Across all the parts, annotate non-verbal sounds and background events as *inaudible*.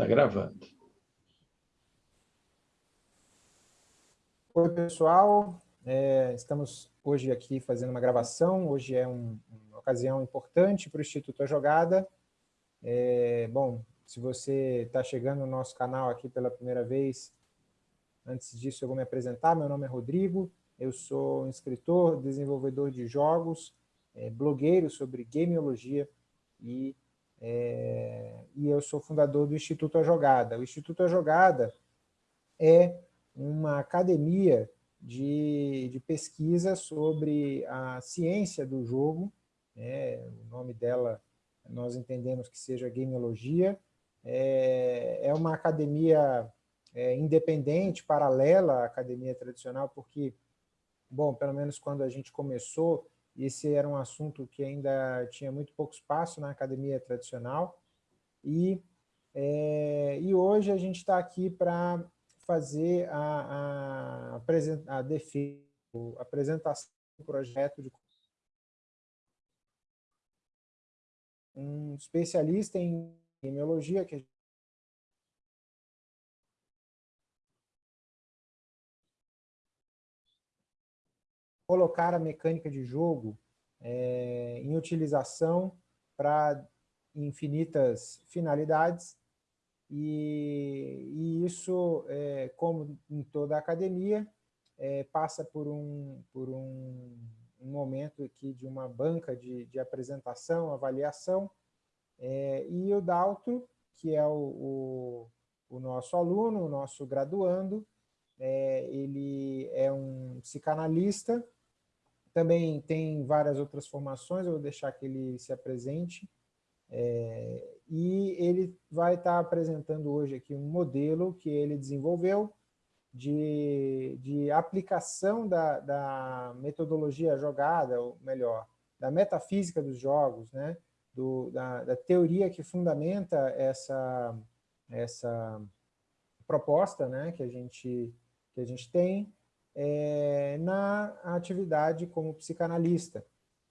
Está gravando. Oi, pessoal. É, estamos hoje aqui fazendo uma gravação. Hoje é um, uma ocasião importante para o Instituto A Jogada. É, bom, se você está chegando no nosso canal aqui pela primeira vez, antes disso eu vou me apresentar. Meu nome é Rodrigo, eu sou um escritor, desenvolvedor de jogos, é, blogueiro sobre gameologia e, é, e eu sou fundador do Instituto A Jogada. O Instituto A Jogada é uma academia de, de pesquisa sobre a ciência do jogo, né? o nome dela nós entendemos que seja gameologia, é, é uma academia é, independente, paralela à academia tradicional, porque, bom, pelo menos quando a gente começou, esse era um assunto que ainda tinha muito pouco espaço na academia tradicional, e, é, e hoje a gente está aqui para fazer a, a, a defesa, a apresentação do projeto de um especialista em epidemiologia que colocar a mecânica de jogo é, em utilização para infinitas finalidades. E, e isso, é, como em toda a academia, é, passa por um, por um, um, momento aqui de uma banca de, de apresentação, avaliação, é, e o Daltro, que é o, o, o, nosso aluno, o nosso graduando, é, ele é um psicanalista, também tem várias outras formações, eu vou deixar que ele se apresente. É, e ele vai estar apresentando hoje aqui um modelo que ele desenvolveu de, de aplicação da, da metodologia jogada, ou melhor, da metafísica dos jogos, né? Do, da, da teoria que fundamenta essa, essa proposta né? que, a gente, que a gente tem, é, na atividade como psicanalista.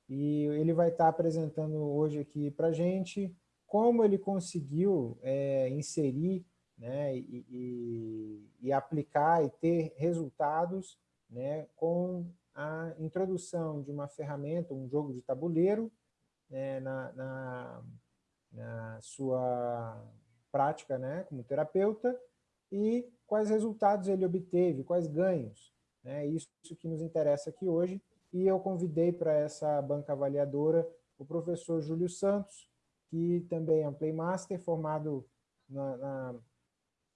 E ele vai estar apresentando hoje aqui para a gente como ele conseguiu é, inserir né, e, e, e, aplicar e ter resultados né, com a introdução de uma ferramenta, um jogo de tabuleiro, né, na, na, na, sua prática né, como terapeuta, e quais resultados ele obteve, quais ganhos. É isso que nos interessa aqui hoje. E eu convidei para essa banca avaliadora o professor Júlio Santos, que também é um Playmaster, formado na, na,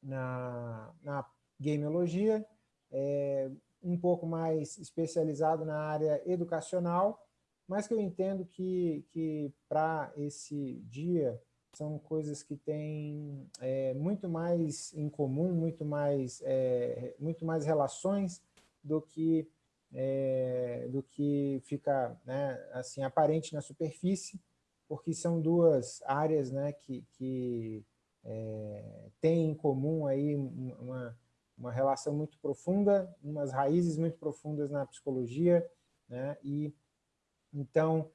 na, na gameologia, é, um pouco mais especializado na área educacional, mas que eu entendo que, que para esse dia são coisas que têm é, muito mais em comum, muito mais, é, muito mais relações do que, é, do que fica né, assim, aparente na superfície, porque são duas áreas né, que, que é, têm em comum aí uma, uma relação muito profunda, umas raízes muito profundas na psicologia, né, e então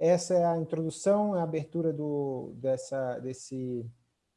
essa é a introdução, a abertura do, dessa, desse,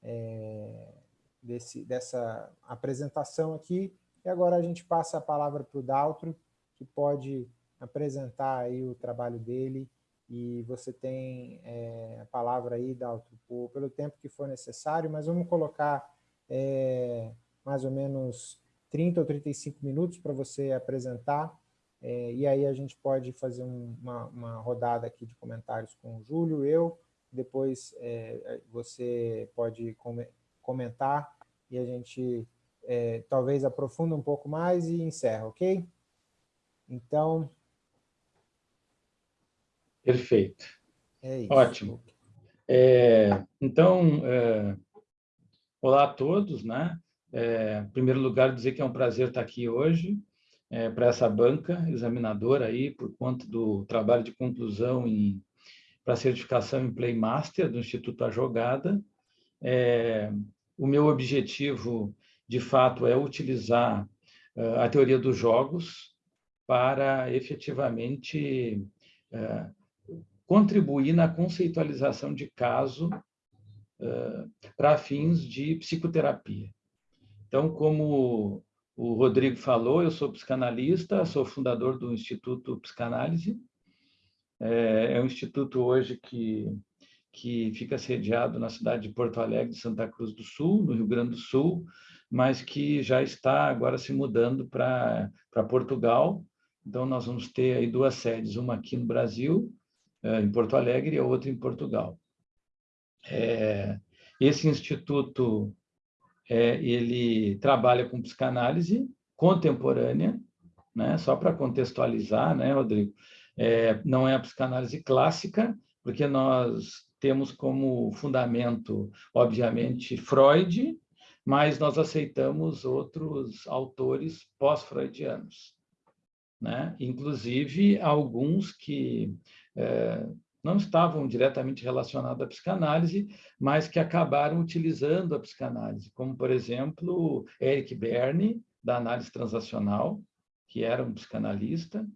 é, desse, dessa apresentação aqui, e agora a gente passa a palavra para o Daltro, que pode apresentar aí o trabalho dele, e você tem é, a palavra aí, Daltro, pelo tempo que for necessário, mas vamos colocar é, mais ou menos 30 ou 35 minutos para você apresentar, é, e aí a gente pode fazer um, uma, uma, rodada aqui de comentários com o Júlio, eu, depois é, você pode comentar e a gente é, talvez aprofunda um pouco mais e encerra, ok? Então... Perfeito. É isso. Ótimo. É, então, é, olá a todos, né? É, em primeiro lugar, dizer que é um prazer estar aqui hoje é, para essa banca examinadora aí, por conta do trabalho de conclusão para certificação em Playmaster do Instituto A Jogada. É, o meu objetivo de fato, é utilizar uh, a teoria dos jogos para efetivamente uh, contribuir na conceitualização de caso para fins de psicoterapia. Então, como o Rodrigo falou, eu sou psicanalista, sou fundador do Instituto Psicanálise. É, é um instituto hoje que, que fica sediado na cidade de Porto Alegre, de Santa Cruz do Sul, no Rio Grande do Sul, mas que já está agora se mudando para Portugal. Então, nós vamos ter aí duas sedes, uma aqui no Brasil, é, em Porto Alegre, e a outra em Portugal. É, esse instituto é, ele trabalha com psicanálise contemporânea, né? só para contextualizar, né, Rodrigo? É, não é a psicanálise clássica, porque nós temos como fundamento, obviamente, Freud, mas nós aceitamos outros autores pós-freudianos. Né? Inclusive, alguns que é, não estavam diretamente relacionados à psicanálise, mas que acabaram utilizando a psicanálise, como, por exemplo, Eric Berne, da análise transacional, que era um psicanalista,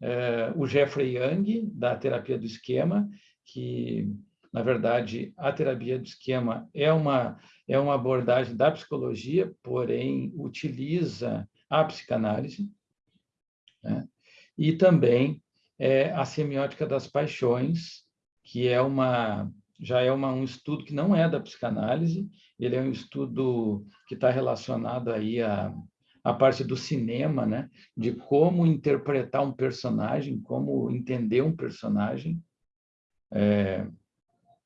é, o Jeffrey Young, da terapia do esquema, que, na verdade, a terapia do esquema é uma, é uma abordagem da psicologia, porém utiliza a psicanálise, né? e também é a semiótica das paixões, que é uma já é uma, um estudo que não é da psicanálise, ele é um estudo que está relacionado aí a, a parte do cinema, né? de como interpretar um personagem, como entender um personagem, é,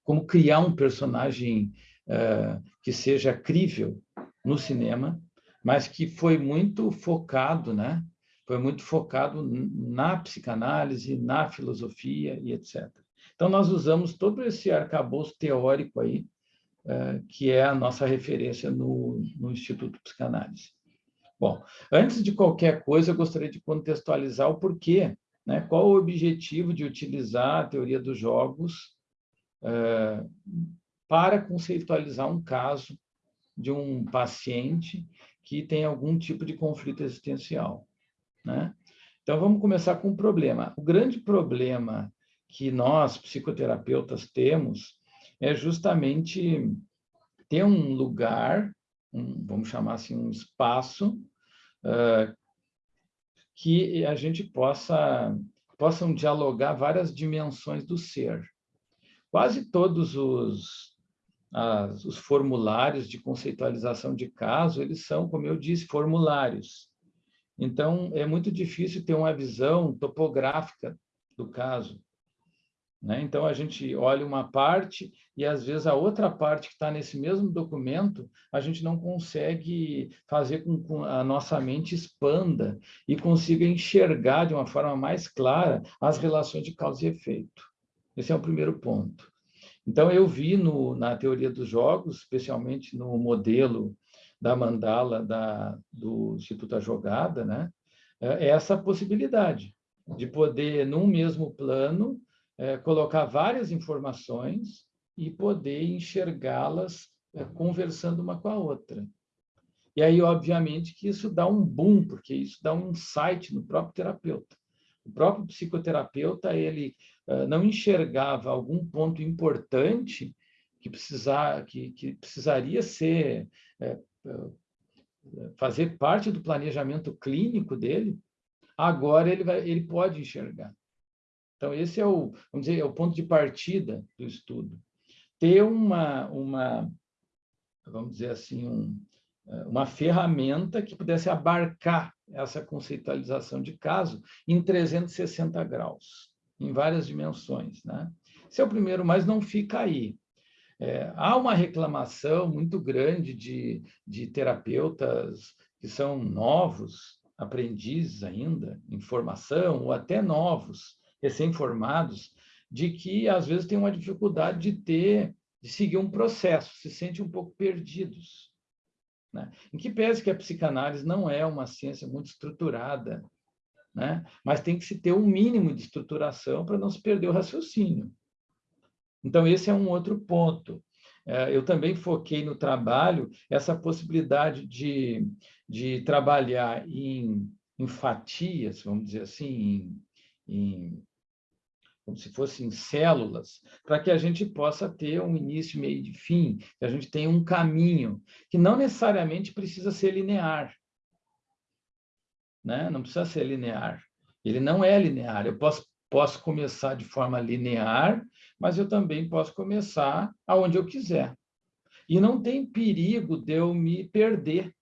como criar um personagem é, que seja crível no cinema, mas que foi muito focado né? foi muito focado na psicanálise, na filosofia e etc. Então, nós usamos todo esse arcabouço teórico aí, uh, que é a nossa referência no, no Instituto Psicanálise. Bom, antes de qualquer coisa, eu gostaria de contextualizar o porquê, né? qual o objetivo de utilizar a teoria dos jogos uh, para conceitualizar um caso de um paciente que tem algum tipo de conflito existencial. Né? Então, vamos começar com o problema. O grande problema que nós, psicoterapeutas, temos é justamente ter um lugar, um, vamos chamar assim, um espaço, uh, que a gente possa possam dialogar várias dimensões do ser. Quase todos os, as, os formulários de conceitualização de caso, eles são, como eu disse, formulários. Então, é muito difícil ter uma visão topográfica do caso. Né? Então, a gente olha uma parte e, às vezes, a outra parte que está nesse mesmo documento, a gente não consegue fazer com que a nossa mente expanda e consiga enxergar de uma forma mais clara as relações de causa e efeito. Esse é o primeiro ponto. Então, eu vi no, na teoria dos jogos, especialmente no modelo da mandala da, do Instituto A Jogada, né? é essa possibilidade de poder, num mesmo plano, é, colocar várias informações e poder enxergá-las é, conversando uma com a outra. E aí, obviamente, que isso dá um boom, porque isso dá um insight no próprio terapeuta. O próprio psicoterapeuta, ele é, não enxergava algum ponto importante que, precisar, que, que precisaria ser é, fazer parte do planejamento clínico dele, agora ele, vai, ele pode enxergar. Então, esse é o, vamos dizer, é o ponto de partida do estudo. Ter uma, uma vamos dizer assim, um, uma ferramenta que pudesse abarcar essa conceitualização de caso em 360 graus, em várias dimensões. Né? Esse é o primeiro, mas não fica aí. É, há uma reclamação muito grande de, de terapeutas que são novos, aprendizes ainda, em formação, ou até novos, recém-formados, de que às vezes tem uma dificuldade de ter, de seguir um processo, se sentem um pouco perdidos. Né? Em que pese que a psicanálise não é uma ciência muito estruturada, né? mas tem que se ter um mínimo de estruturação para não se perder o raciocínio. Então, esse é um outro ponto. É, eu também foquei no trabalho essa possibilidade de, de trabalhar em, em fatias, vamos dizer assim, em, em como se fossem células, para que a gente possa ter um início, meio e fim, que a gente tenha um caminho, que não necessariamente precisa ser linear. Né? Não precisa ser linear. Ele não é linear. Eu posso, posso começar de forma linear, mas eu também posso começar aonde eu quiser. E não tem perigo de eu me perder.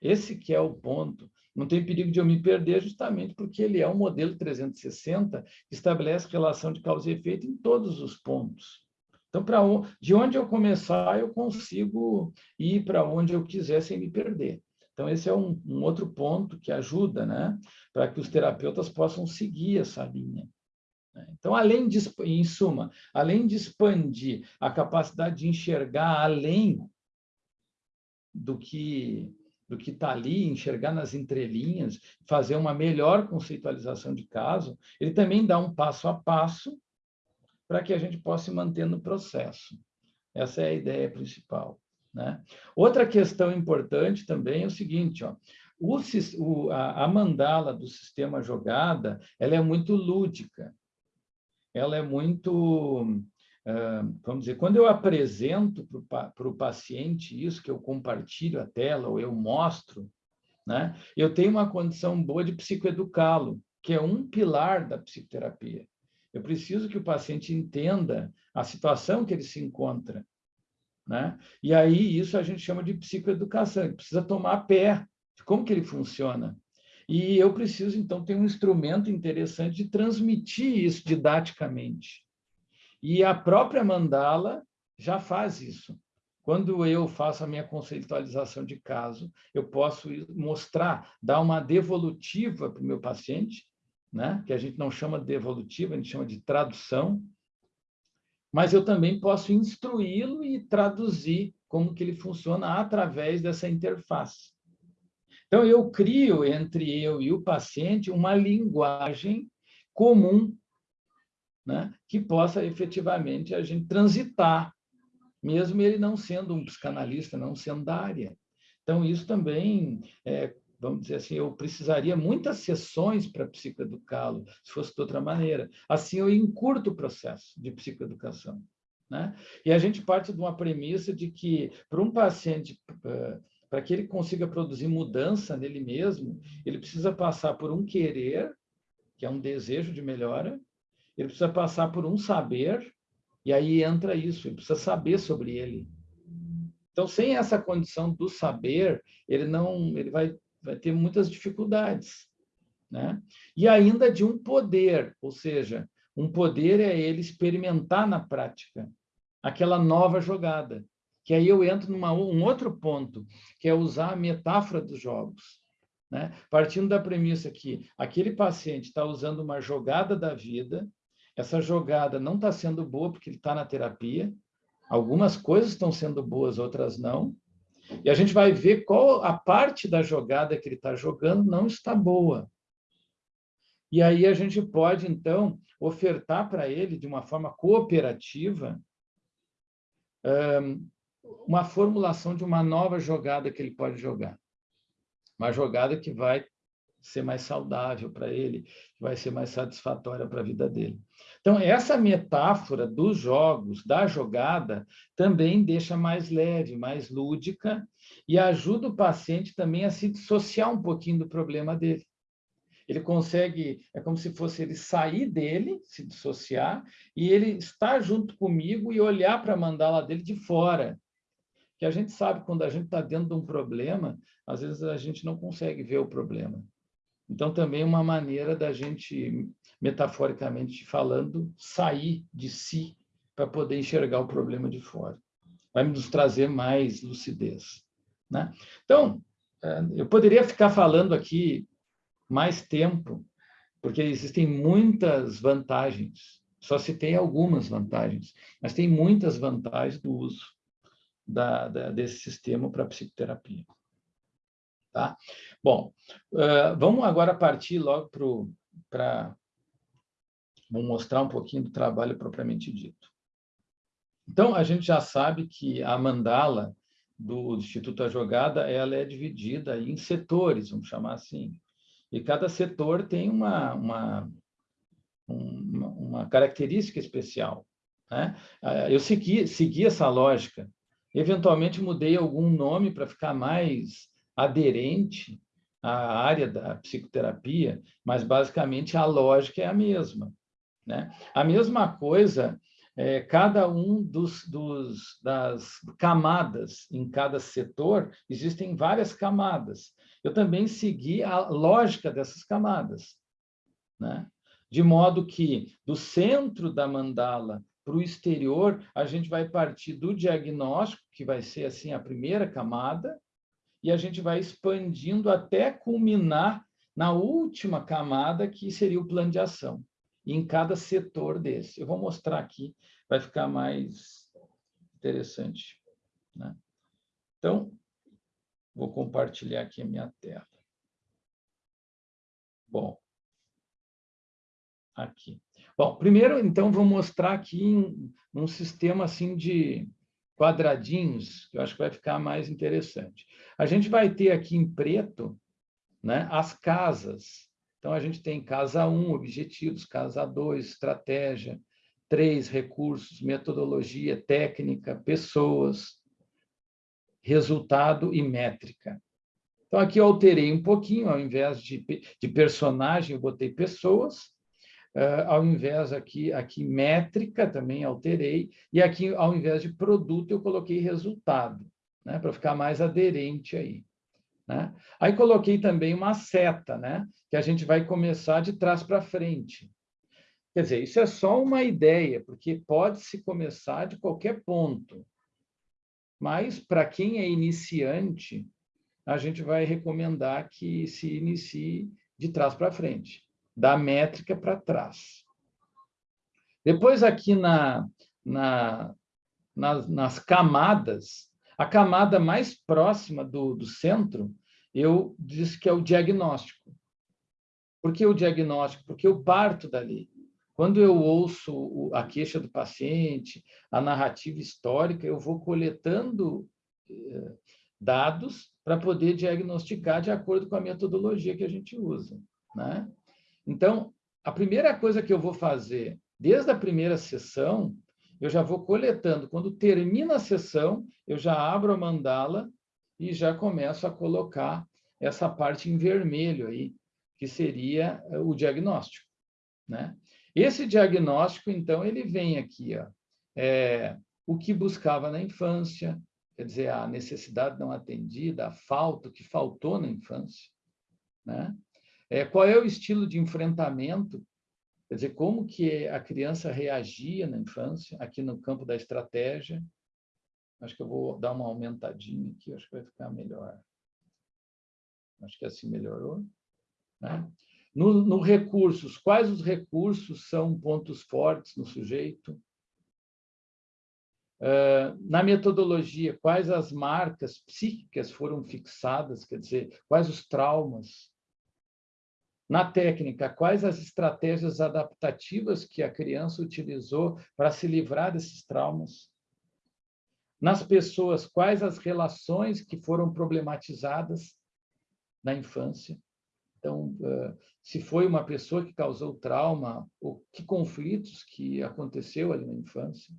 Esse que é o ponto. Não tem perigo de eu me perder justamente porque ele é um modelo 360 que estabelece relação de causa e efeito em todos os pontos. Então, para de onde eu começar, eu consigo ir para onde eu quiser sem me perder. Então, esse é um, um outro ponto que ajuda, né, para que os terapeutas possam seguir essa linha. Né. Então, além de, em suma, além de expandir a capacidade de enxergar além do que do que está ali, enxergar nas entrelinhas, fazer uma melhor conceitualização de caso, ele também dá um passo a passo para que a gente possa se manter no processo. Essa é a ideia principal. Né? Outra questão importante também é o seguinte, ó, o, o, a, a mandala do sistema jogada ela é muito lúdica, ela é muito vamos dizer, quando eu apresento para o paciente isso, que eu compartilho a tela ou eu mostro, né, eu tenho uma condição boa de psicoeducá-lo, que é um pilar da psicoterapia. Eu preciso que o paciente entenda a situação que ele se encontra. Né? E aí isso a gente chama de psicoeducação, ele precisa tomar pé de como que ele funciona. E eu preciso, então, ter um instrumento interessante de transmitir isso didaticamente. E a própria mandala já faz isso. Quando eu faço a minha conceitualização de caso, eu posso mostrar, dar uma devolutiva para o meu paciente, né? que a gente não chama de devolutiva, a gente chama de tradução, mas eu também posso instruí-lo e traduzir como que ele funciona através dessa interface. Então, eu crio entre eu e o paciente uma linguagem comum né, que possa efetivamente a gente transitar, mesmo ele não sendo um psicanalista, não sendo da área. Então, isso também, é, vamos dizer assim, eu precisaria muitas sessões para psicoeducá-lo, se fosse de outra maneira. Assim, eu encurto o processo de psicoeducação. Né? E a gente parte de uma premissa de que, para um paciente, para que ele consiga produzir mudança nele mesmo, ele precisa passar por um querer, que é um desejo de melhora, ele precisa passar por um saber, e aí entra isso, ele precisa saber sobre ele. Então, sem essa condição do saber, ele não, ele vai, vai ter muitas dificuldades, né? E ainda de um poder, ou seja, um poder é ele experimentar na prática aquela nova jogada. Que aí eu entro num um outro ponto, que é usar a metáfora dos jogos. Né? Partindo da premissa que aquele paciente está usando uma jogada da vida, essa jogada não está sendo boa porque ele está na terapia, algumas coisas estão sendo boas, outras não, e a gente vai ver qual a parte da jogada que ele está jogando não está boa. E aí a gente pode, então, ofertar para ele, de uma forma cooperativa, uma formulação de uma nova jogada que ele pode jogar. Uma jogada que vai ser mais saudável para ele, que vai ser mais satisfatória para a vida dele. Então, essa metáfora dos jogos, da jogada, também deixa mais leve, mais lúdica e ajuda o paciente também a se dissociar um pouquinho do problema dele. Ele consegue, é como se fosse ele sair dele, se dissociar, e ele estar junto comigo e olhar para a mandala dele de fora. Que a gente sabe, quando a gente está dentro de um problema, às vezes a gente não consegue ver o problema. Então, também uma maneira da gente, metaforicamente falando, sair de si para poder enxergar o problema de fora. Vai nos trazer mais lucidez. Né? Então, é, eu poderia ficar falando aqui mais tempo, porque existem muitas vantagens. Só citei algumas vantagens, mas tem muitas vantagens do uso da, da, desse sistema para psicoterapia. Tá? Bom, uh, vamos agora partir logo para... Vamos mostrar um pouquinho do trabalho propriamente dito. Então, a gente já sabe que a mandala do Instituto A Jogada ela é dividida em setores, vamos chamar assim. E cada setor tem uma, uma, uma, uma característica especial. Né? Ah, eu segui, segui essa lógica. Eventualmente mudei algum nome para ficar mais aderente à área da psicoterapia, mas basicamente a lógica é a mesma. Né? A mesma coisa, é, cada um dos, dos, das camadas em cada setor, existem várias camadas. Eu também segui a lógica dessas camadas. Né? De modo que, do centro da mandala para o exterior, a gente vai partir do diagnóstico, que vai ser assim a primeira camada, e a gente vai expandindo até culminar na última camada, que seria o plano de ação, em cada setor desse. Eu vou mostrar aqui, vai ficar mais interessante. Né? Então, vou compartilhar aqui a minha tela. Bom, aqui. Bom, primeiro, então, vou mostrar aqui um, um sistema assim de quadradinhos, que eu acho que vai ficar mais interessante. A gente vai ter aqui em preto né, as casas. Então, a gente tem casa 1, objetivos, casa 2, estratégia, 3, recursos, metodologia, técnica, pessoas, resultado e métrica. Então, aqui eu alterei um pouquinho, ao invés de, de personagem, eu botei pessoas, Uh, ao invés aqui, aqui métrica, também alterei, e aqui, ao invés de produto, eu coloquei resultado, né, para ficar mais aderente aí. Né? Aí coloquei também uma seta, né, que a gente vai começar de trás para frente. Quer dizer, isso é só uma ideia, porque pode-se começar de qualquer ponto. Mas, para quem é iniciante, a gente vai recomendar que se inicie de trás para frente da métrica para trás. Depois, aqui na, na, nas, nas camadas, a camada mais próxima do, do centro, eu disse que é o diagnóstico. Por que o diagnóstico? Porque eu parto dali. Quando eu ouço a queixa do paciente, a narrativa histórica, eu vou coletando eh, dados para poder diagnosticar de acordo com a metodologia que a gente usa. Né? Então, a primeira coisa que eu vou fazer, desde a primeira sessão, eu já vou coletando. Quando termina a sessão, eu já abro a mandala e já começo a colocar essa parte em vermelho aí, que seria eh, o diagnóstico. Né? Esse diagnóstico, então, ele vem aqui, ó, é, o que buscava na infância, quer dizer, a necessidade não atendida, a falta, o que faltou na infância, né? É, qual é o estilo de enfrentamento? Quer dizer, como que a criança reagia na infância, aqui no campo da estratégia. Acho que eu vou dar uma aumentadinha aqui, acho que vai ficar melhor. Acho que assim melhorou. Né? No, no recursos, quais os recursos são pontos fortes no sujeito? Uh, na metodologia, quais as marcas psíquicas foram fixadas, quer dizer, quais os traumas? Na técnica, quais as estratégias adaptativas que a criança utilizou para se livrar desses traumas? Nas pessoas, quais as relações que foram problematizadas na infância? Então, se foi uma pessoa que causou trauma, ou que conflitos que aconteceu ali na infância?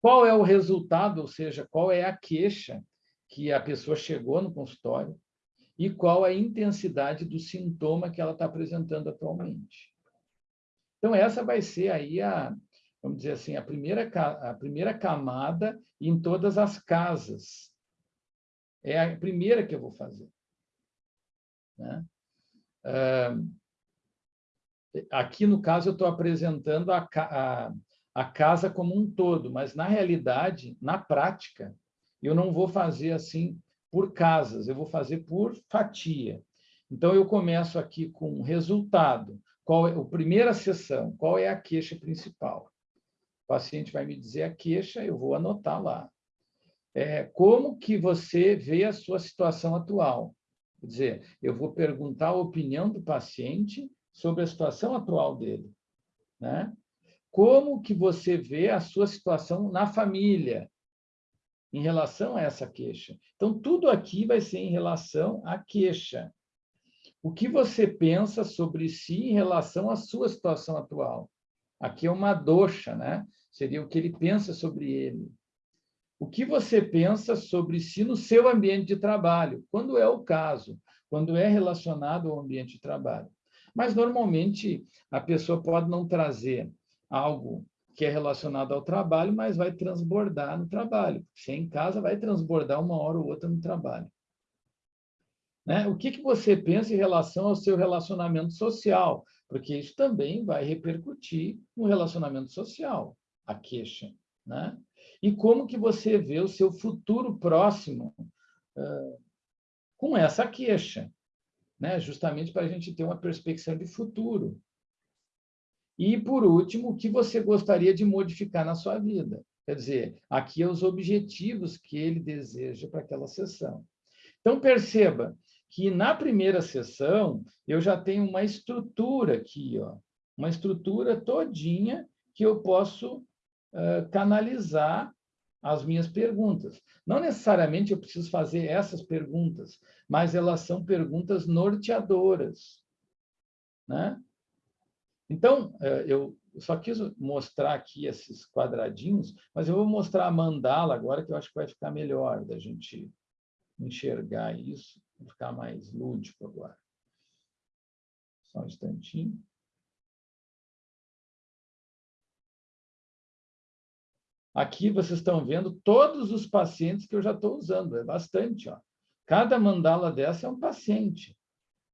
Qual é o resultado, ou seja, qual é a queixa que a pessoa chegou no consultório? E qual a intensidade do sintoma que ela está apresentando atualmente. Então, essa vai ser aí a, vamos dizer assim, a primeira, a primeira camada em todas as casas. É a primeira que eu vou fazer. Né? aqui, no caso, eu estou apresentando a, a, a casa como um todo, mas, na realidade, na prática, eu não vou fazer assim por casas, eu vou fazer por fatia. Então, eu começo aqui com resultado. Qual é a primeira sessão? Qual é a queixa principal? O paciente vai me dizer a queixa, eu vou anotar lá. É, como que você vê a sua situação atual? Quer dizer, eu vou perguntar a opinião do paciente sobre a situação atual dele. Né? Como que você vê a sua situação na família? Em relação a essa queixa. Então, tudo aqui vai ser em relação à queixa. o que você pensa sobre si em relação à sua situação atual. Aqui é uma doxa, né? Seria o que ele pensa sobre ele. O que você pensa sobre si no seu ambiente de trabalho, quando é o caso, quando é relacionado ao ambiente de trabalho. Mas, normalmente, a pessoa pode não trazer algo que é relacionado ao trabalho, mas vai transbordar no trabalho. Se é em casa, vai transbordar uma hora ou outra no trabalho. Né? O que, que você pensa em relação ao seu relacionamento social? Porque isso também vai repercutir no relacionamento social, a queixa. Né? E como que você vê o seu futuro próximo uh, com essa queixa? Né? Justamente para a gente ter uma perspectiva de futuro. E, por último, o que você gostaria de modificar na sua vida? Quer dizer, aqui é os objetivos que ele deseja para aquela sessão. Então, perceba que na primeira sessão eu já tenho uma estrutura aqui, ó, uma estrutura todinha que eu posso uh, canalizar as minhas perguntas. Não necessariamente eu preciso fazer essas perguntas, mas elas são perguntas norteadoras. Né? Então, é, eu só quis mostrar aqui esses quadradinhos, mas eu vou mostrar a mandala agora, que eu acho que vai ficar melhor da gente enxergar isso, ficar mais lúdico agora. Só um instantinho. Aqui vocês estão vendo todos os pacientes que eu já estou usando, é bastante. Ó. Cada mandala dessa é um paciente.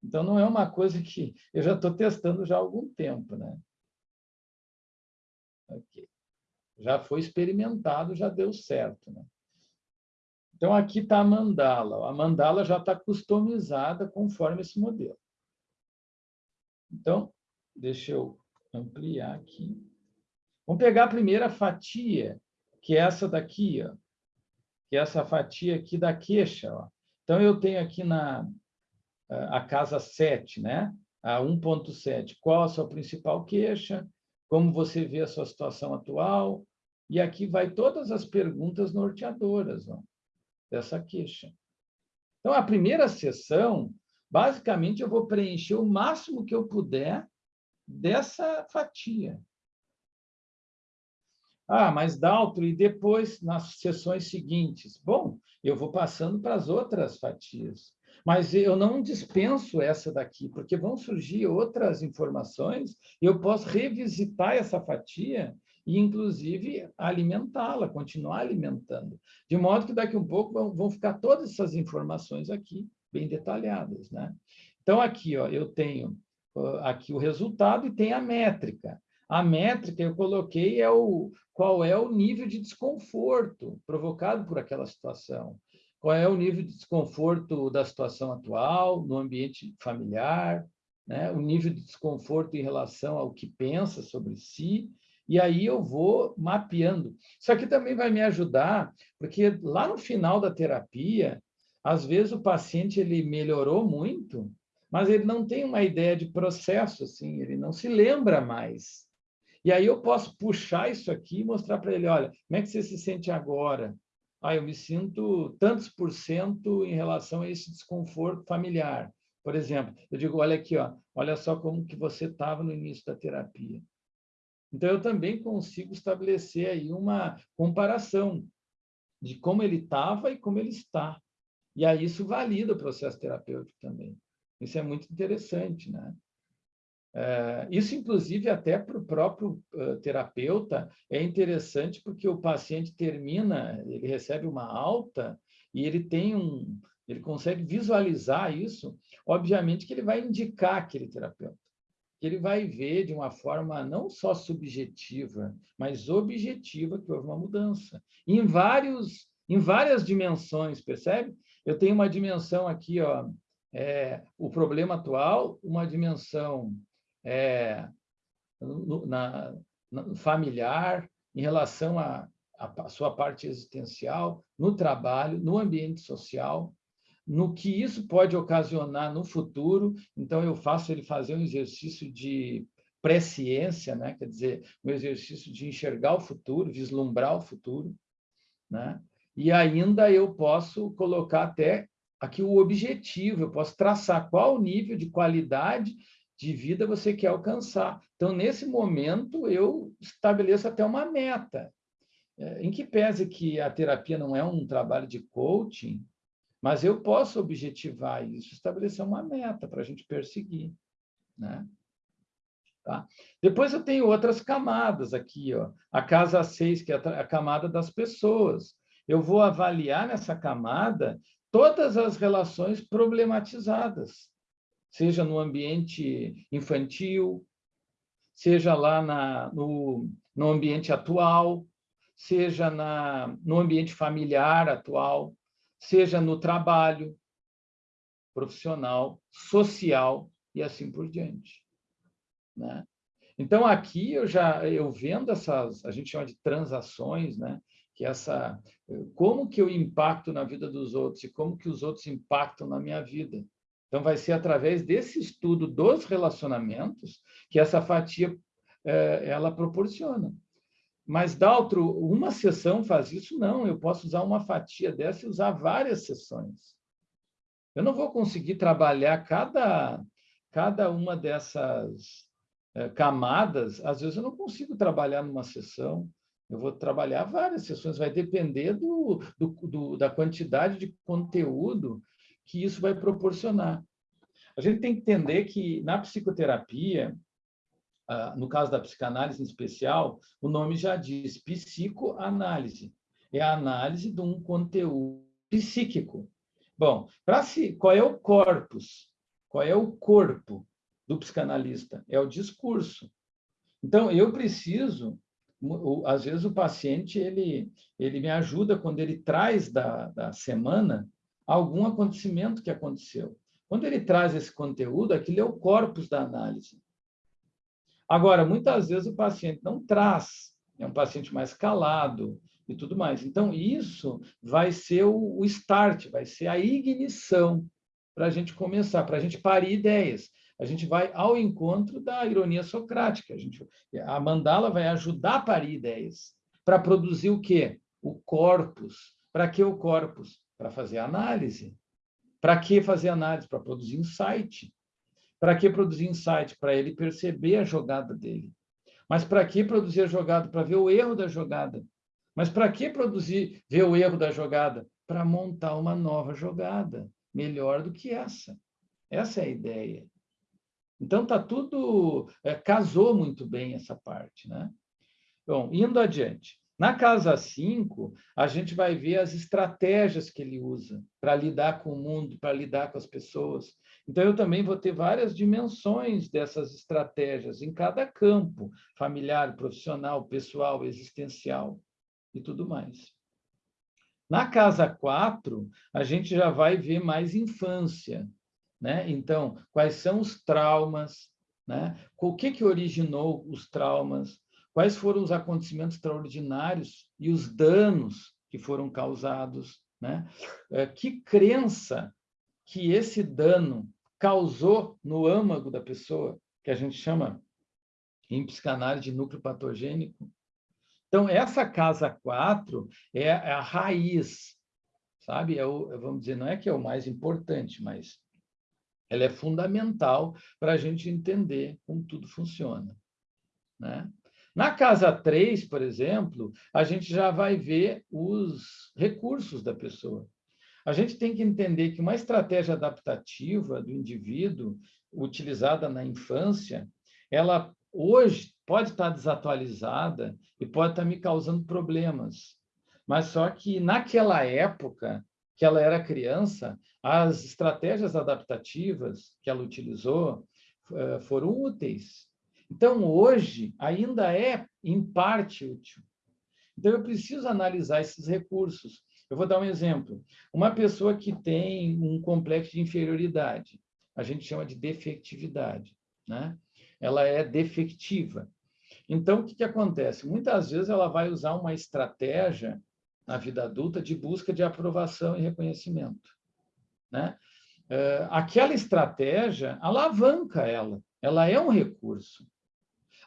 Então, não é uma coisa que eu já estou testando já há algum tempo. Né? Okay. Já foi experimentado, já deu certo. Né? Então, aqui está a mandala. A mandala já está customizada conforme esse modelo. Então, deixa eu ampliar aqui. Vamos pegar a primeira fatia, que é essa daqui, ó, que é essa fatia aqui da queixa. Ó. Então, eu tenho aqui na, a casa 7, né? a 1.7. Qual a sua principal queixa? Como você vê a sua situação atual? E aqui vai todas as perguntas norteadoras ó, dessa queixa. Então, a primeira sessão, basicamente, eu vou preencher o máximo que eu puder dessa fatia. Ah, mas Daltro, e depois, nas sessões seguintes? Bom, eu vou passando para as outras fatias. Mas eu não dispenso essa daqui, porque vão surgir outras informações e eu posso revisitar essa fatia e, inclusive, alimentá-la, continuar alimentando. De modo que daqui a um pouco vão, ficar todas essas informações aqui, bem detalhadas. Né? Então, aqui ó, eu tenho aqui o resultado e tem a métrica. A métrica eu coloquei é o qual é o nível de desconforto provocado por aquela situação qual é o nível de desconforto da situação atual, no ambiente familiar, né? o nível de desconforto em relação ao que pensa sobre si, e aí eu vou mapeando. Isso aqui também vai me ajudar, porque lá no final da terapia, às vezes o paciente ele melhorou muito, mas ele não tem uma ideia de processo, assim, ele não se lembra mais. E aí eu posso puxar isso aqui e mostrar para ele, olha, como é que você se sente agora? Ah, eu me sinto tantos por cento em relação a esse desconforto familiar. Por exemplo, eu digo, olha aqui, ó, olha só como que você estava no início da terapia. Então, eu também consigo estabelecer aí uma comparação de como ele estava e como ele está. E aí isso valida o processo terapêutico também. Isso é muito interessante, né? É, isso, inclusive, até para o próprio terapeuta é interessante porque o paciente termina, ele recebe uma alta e ele tem um, ele consegue visualizar isso. Obviamente que ele vai indicar aquele terapeuta, que ele vai ver de uma forma não só subjetiva, mas objetiva que houve uma mudança em vários, em várias dimensões, percebe? Eu tenho uma dimensão aqui, ó, é, o problema atual, uma dimensão é, na, na, familiar, em relação à sua parte existencial, no trabalho, no ambiente social, no que isso pode ocasionar no futuro. Então, eu faço ele fazer um exercício de presciência, né? quer dizer, um exercício de enxergar o futuro, vislumbrar o futuro. Né? E ainda eu posso colocar até aqui o objetivo, eu posso traçar qual nível de qualidade de vida você quer alcançar. Então, nesse momento, eu estabeleço até uma meta. É, em que pese que a terapia não é um trabalho de coaching, mas eu posso objetivar isso, estabelecer uma meta para a gente perseguir. Né? Tá? Depois eu tenho outras camadas aqui, ó. a casa 6, que é a camada das pessoas. Eu vou avaliar nessa camada todas as relações problematizadas seja no ambiente infantil, seja lá na, no, no ambiente atual, seja na, no ambiente familiar atual, seja no trabalho profissional, social e assim por diante. Né? Então, aqui eu já eu vendo essas, a gente chama de transações, né? que essa como que eu impacto na vida dos outros e como que os outros impactam na minha vida. Então, vai ser através desse estudo dos relacionamentos que essa fatia é, ela proporciona. Mas, Daltro, uma sessão faz isso? Não, eu posso usar uma fatia dessa e usar várias sessões. Eu não vou conseguir trabalhar cada, cada uma dessas é, camadas, às vezes eu não consigo trabalhar numa sessão, eu vou trabalhar várias sessões, vai depender do, do, do, da quantidade de conteúdo que isso vai proporcionar. A gente tem que entender que na psicoterapia, ah, no caso da psicanálise em especial, o nome já diz psicoanálise. É a análise de um conteúdo psíquico. Bom, para si, qual é o corpus? Qual é o corpo do psicanalista? É o discurso. Então, eu preciso às vezes o paciente ele ele me ajuda quando ele traz da, da semana algum acontecimento que aconteceu. Quando ele traz esse conteúdo, aquilo é o corpus da análise. Agora, muitas vezes o paciente não traz, é um paciente mais calado e tudo mais. Então, isso vai ser o, start, vai ser a ignição para a gente começar, para a gente parir ideias. A gente vai ao encontro da ironia socrática. A, gente, a mandala vai ajudar a parir ideias. Para produzir o quê? O corpus. Para que o corpus? Para fazer análise. Para que fazer análise? Para produzir insight. Para que produzir insight? Para ele perceber a jogada dele. Mas para que produzir a jogada? Para ver o erro da jogada. Mas para que produzir, ver o erro da jogada? Para montar uma nova jogada, melhor do que essa. Essa é a ideia. Então, tá tudo... É, casou muito bem essa parte, né? Bom, indo adiante. Na casa 5, a gente vai ver as estratégias que ele usa para lidar com o mundo, para lidar com as pessoas. Então, eu também vou ter várias dimensões dessas estratégias em cada campo, familiar, profissional, pessoal, existencial e tudo mais. Na casa 4, a gente já vai ver mais infância. Né? Então, quais são os traumas, né? o que, que originou os traumas, quais foram os acontecimentos extraordinários e os danos que foram causados, né? É, que crença que esse dano causou no âmago da pessoa, que a gente chama em psicanálise de núcleo patogênico. Então, essa casa 4 é a raiz, sabe? É o, vamos dizer, não é que é o mais importante, mas ela é fundamental para a gente entender como tudo funciona. Né? Na casa 3, por exemplo, a gente já vai ver os recursos da pessoa. A gente tem que entender que uma estratégia adaptativa do indivíduo, utilizada na infância, ela hoje pode estar desatualizada e pode estar me causando problemas. Mas só que naquela época que ela era criança, as estratégias adaptativas que ela utilizou eh, foram úteis. Então, hoje, ainda é, em parte, útil. Então, eu preciso analisar esses recursos. Eu vou dar um exemplo. Uma pessoa que tem um complexo de inferioridade, a gente chama de defectividade, né? Ela é defectiva. Então, o que, que acontece? Muitas vezes ela vai usar uma estratégia na vida adulta de busca de aprovação e reconhecimento. Né? Eh, aquela estratégia alavanca ela, ela é um recurso.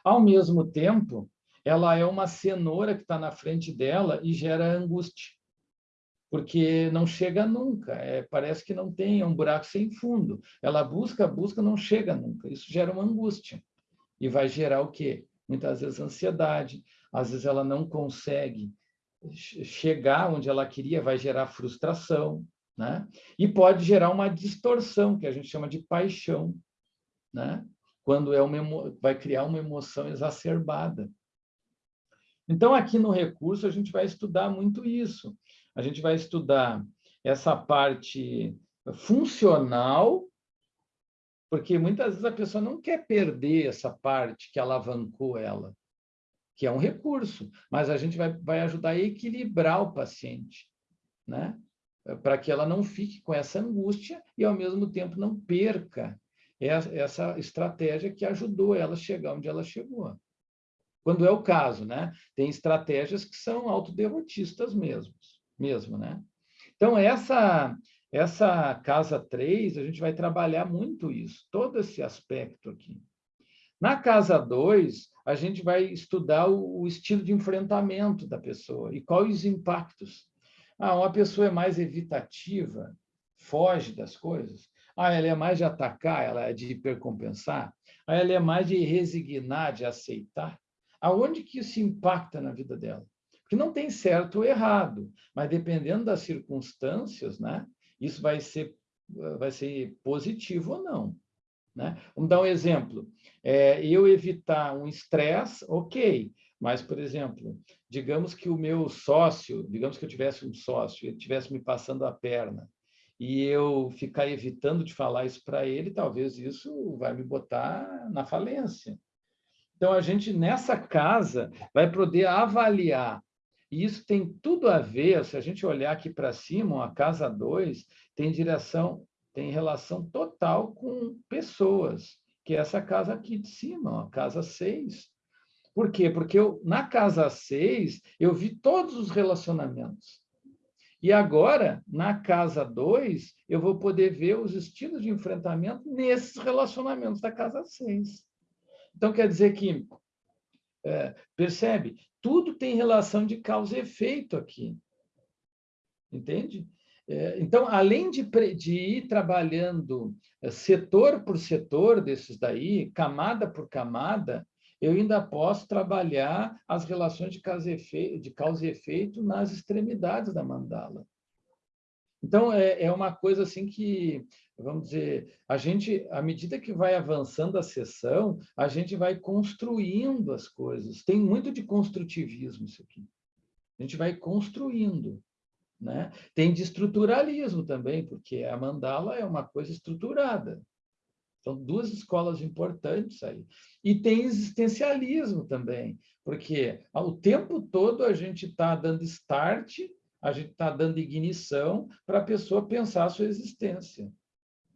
Ao mesmo tempo, ela é uma cenoura que está na frente dela e gera angústia. porque não chega nunca, é, parece que não tem, é um buraco sem fundo. Ela busca, busca, não chega nunca. Isso gera uma angústia. E vai gerar o quê? Muitas vezes ansiedade, às vezes ela não consegue chegar onde ela queria, vai gerar frustração, né? E pode gerar uma distorção, que a gente chama de paixão, né? Quando é uma vai criar uma emoção exacerbada. Então, aqui no recurso, a gente vai estudar muito isso a gente vai estudar essa parte funcional, porque muitas vezes a pessoa não quer perder essa parte que alavancou ela, que é um recurso, mas a gente vai, vai ajudar a equilibrar o paciente, né? para que ela não fique com essa angústia e, ao mesmo tempo, não perca essa estratégia que ajudou ela a chegar onde ela chegou. Quando é o caso, né? Tem estratégias que são autoderrotistas mesmo mesmo, né? Então, essa, essa casa 3, a gente vai trabalhar muito isso, todo esse aspecto aqui. Na casa 2, a gente vai estudar o, o, estilo de enfrentamento da pessoa e quais os impactos. Ah, uma pessoa é mais evitativa, foge das coisas. Ah, ela é mais de atacar, ela é de hipercompensar. Ah, ela é mais de resignar, de aceitar. Aonde que isso impacta na vida dela? que não tem certo ou errado, mas dependendo das circunstâncias, né, isso vai ser, vai ser positivo ou não. Né? Vamos dar um exemplo. É, eu evitar um estresse, ok, mas, por exemplo, digamos que o meu sócio, digamos que eu tivesse um sócio, ele estivesse me passando a perna, e eu ficar evitando de falar isso para ele, talvez isso vai me botar na falência. Então, a gente, nessa casa, vai poder avaliar e isso tem tudo a ver, se a gente olhar aqui para cima, a casa 2 tem direção, tem relação total com pessoas, que é essa casa aqui de cima, a casa 6. Por quê? Porque eu, na casa 6 eu vi todos os relacionamentos. E agora, na casa 2, eu vou poder ver os estilos de enfrentamento nesses relacionamentos da casa 6. Então, quer dizer que, é, percebe? tudo tem relação de causa e efeito aqui. Entende? É, então, além de, de ir trabalhando é, setor por setor desses daí, camada por camada, eu ainda posso trabalhar as relações de causa e efeito, de causa e efeito nas extremidades da mandala. Então, é, é uma coisa assim que vamos dizer, a gente, à medida que vai avançando a sessão, a gente vai construindo as coisas. Tem muito de construtivismo isso aqui. A gente vai construindo. Né? Tem de estruturalismo também, porque a mandala é uma coisa estruturada. São duas escolas importantes aí. E tem existencialismo também, porque o tempo todo a gente está dando start, a gente está dando ignição para a pessoa pensar a sua existência